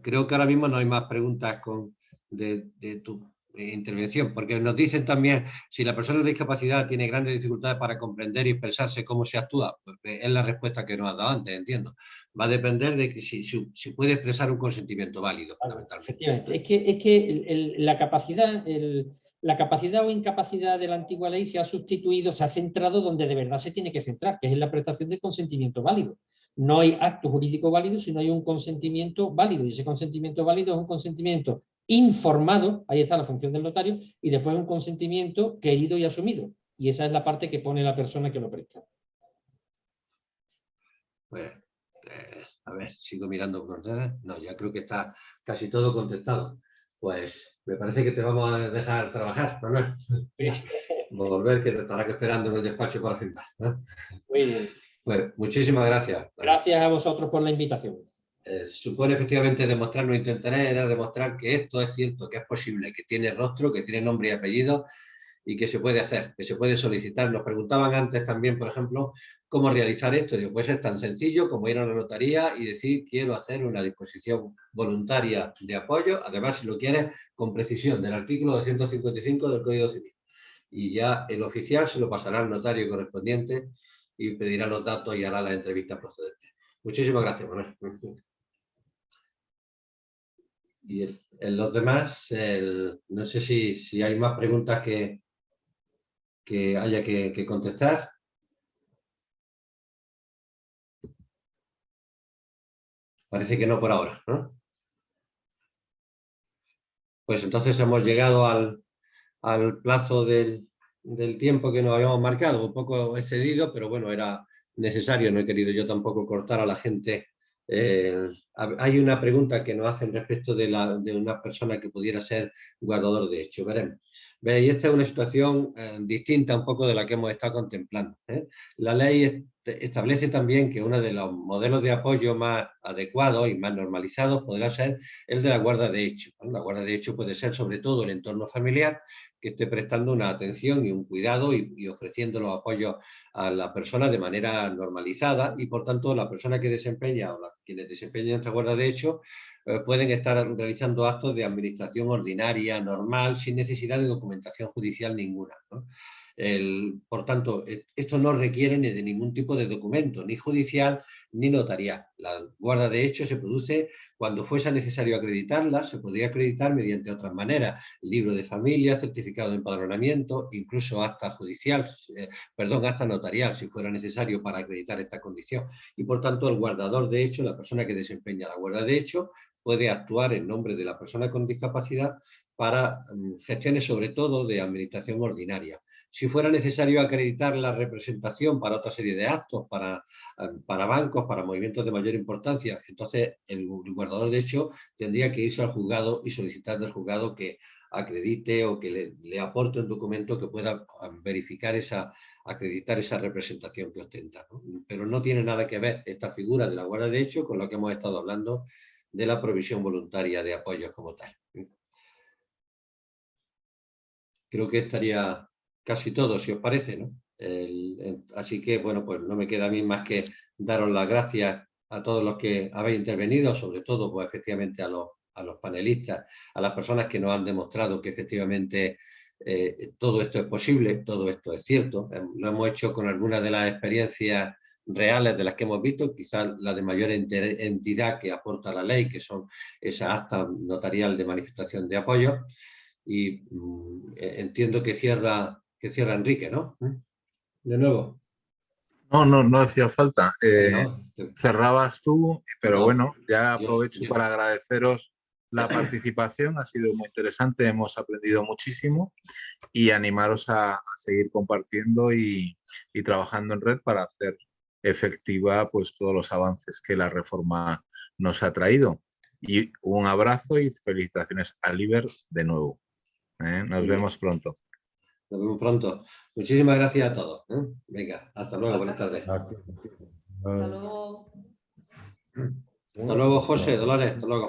creo que ahora mismo no hay más preguntas con, de, de tu intervención, porque nos dicen también si la persona con discapacidad tiene grandes dificultades para comprender y expresarse cómo se actúa, pues eh, es la respuesta que nos has dado antes, entiendo. Va a depender de que si, si, puede expresar un consentimiento válido, Efectivamente, es que, es que la, capacidad, la capacidad o incapacidad de la antigua ley se ha sustituido, se ha centrado donde de verdad se tiene que centrar, que es en la prestación de consentimiento válido. No hay acto jurídico válido si no hay un consentimiento válido, y ese consentimiento válido es un consentimiento informado, ahí está la función del notario, y después un consentimiento querido y asumido. Y esa es la parte que pone la persona que lo presta. Pues, eh, a ver, sigo mirando por No, ya creo que está casi todo contestado. Pues me parece que te vamos a dejar trabajar, ¿no? Sí. Volver, que te estará esperando en el despacho para firmar. Muy bien. Pues muchísimas gracias. Gracias a vosotros por la invitación. Eh, supone efectivamente demostrar, no intentaré era demostrar que esto es cierto, que es posible, que tiene rostro, que tiene nombre y apellido y que se puede hacer, que se puede solicitar. Nos preguntaban antes también, por ejemplo, cómo realizar esto. Digo, pues es tan sencillo como ir a la notaría y decir quiero hacer una disposición voluntaria de apoyo, además si lo quieres con precisión del artículo 255 del Código Civil. Y ya el oficial se lo pasará al notario correspondiente y pedirá los datos y hará la entrevista procedente. Muchísimas gracias, Manuel. Y en los demás, no sé si, si, hay más preguntas que, que haya que, contestar. Parece que no por ahora, ¿no? Pues entonces hemos llegado al, al plazo del, del, tiempo que nos habíamos marcado, un poco excedido, pero bueno, era necesario, no he querido yo tampoco cortar a la gente eh, hay una pregunta que nos hacen respecto de, una persona que pudiera ser guardador de hecho. Veremos. ¿Veis? Esta es una situación eh, distinta un poco de la que hemos estado contemplando. ¿eh? La ley establece también que uno de los modelos de apoyo más adecuados y más normalizados podrá ser el de la guarda de hecho. La guarda de hecho puede ser sobre todo el entorno familiar, que esté prestando una atención y un cuidado y, ofreciendo los apoyos a la persona de manera normalizada y por tanto la persona que desempeña o quienes desempeñan esta guarda de hecho eh, pueden estar realizando actos de administración ordinaria, normal, sin necesidad de documentación judicial ninguna. por tanto, e, esto no requiere ni de ningún tipo de documento, ni judicial ni notarial. La guarda de hecho se produce cuando fuese necesario acreditarla, se podría acreditar mediante otras maneras, libro de familia, certificado de empadronamiento, incluso acta judicial, eh, perdón, acta notarial, si fuera necesario para acreditar esta condición. Y por tanto, el guardador de hecho, la persona que desempeña la guarda de hecho, puede actuar en nombre de la persona con discapacidad para mm, gestiones sobre todo de administración ordinaria si fuera necesario acreditar la representación para otra serie de actos, para, eh, para bancos, para movimientos de mayor importancia, entonces el guardador de hecho tendría que irse al juzgado y solicitar del juzgado que acredite o que le, aporte un documento que pueda ah, verificar esa, acreditar esa representación que ostenta. Pero no tiene nada que ver esta figura de la guarda de hecho con lo que hemos estado hablando de la provisión voluntaria de apoyos como tal. Creo que estaría casi todo, si os parece, ¿no? así que, bueno, pues no me queda a mí más que daros las gracias a todos los que habéis intervenido, sobre todo, pues efectivamente a los, a los panelistas, a las personas que nos han demostrado que efectivamente eh, todo esto es posible, todo esto es cierto. Em, lo hemos hecho con algunas de las experiencias reales de las que hemos visto, quizás la de mayor entidad que aporta la ley, que son esa acta notarial de manifestación de apoyo. Y mm, e, entiendo que cierra que cierra Enrique, ¿no? ¿Mm? De nuevo. No, no, no hacía falta. Eh, cerrabas tú, pero bueno, ya aprovecho para agradeceros la participación, ha sido muy interesante, hemos aprendido muchísimo y animaros a, seguir compartiendo y, y, trabajando en red para hacer efectiva pues todos los avances que la reforma nos ha traído. Y un abrazo y felicitaciones a Liber de nuevo. ¿eh? Nos vemos pronto. Nos vemos pronto. Muchísimas gracias a todos. ¿eh? Venga, hasta luego, buenas tardes. Hasta luego. Hasta luego, José, Dolores, hasta luego.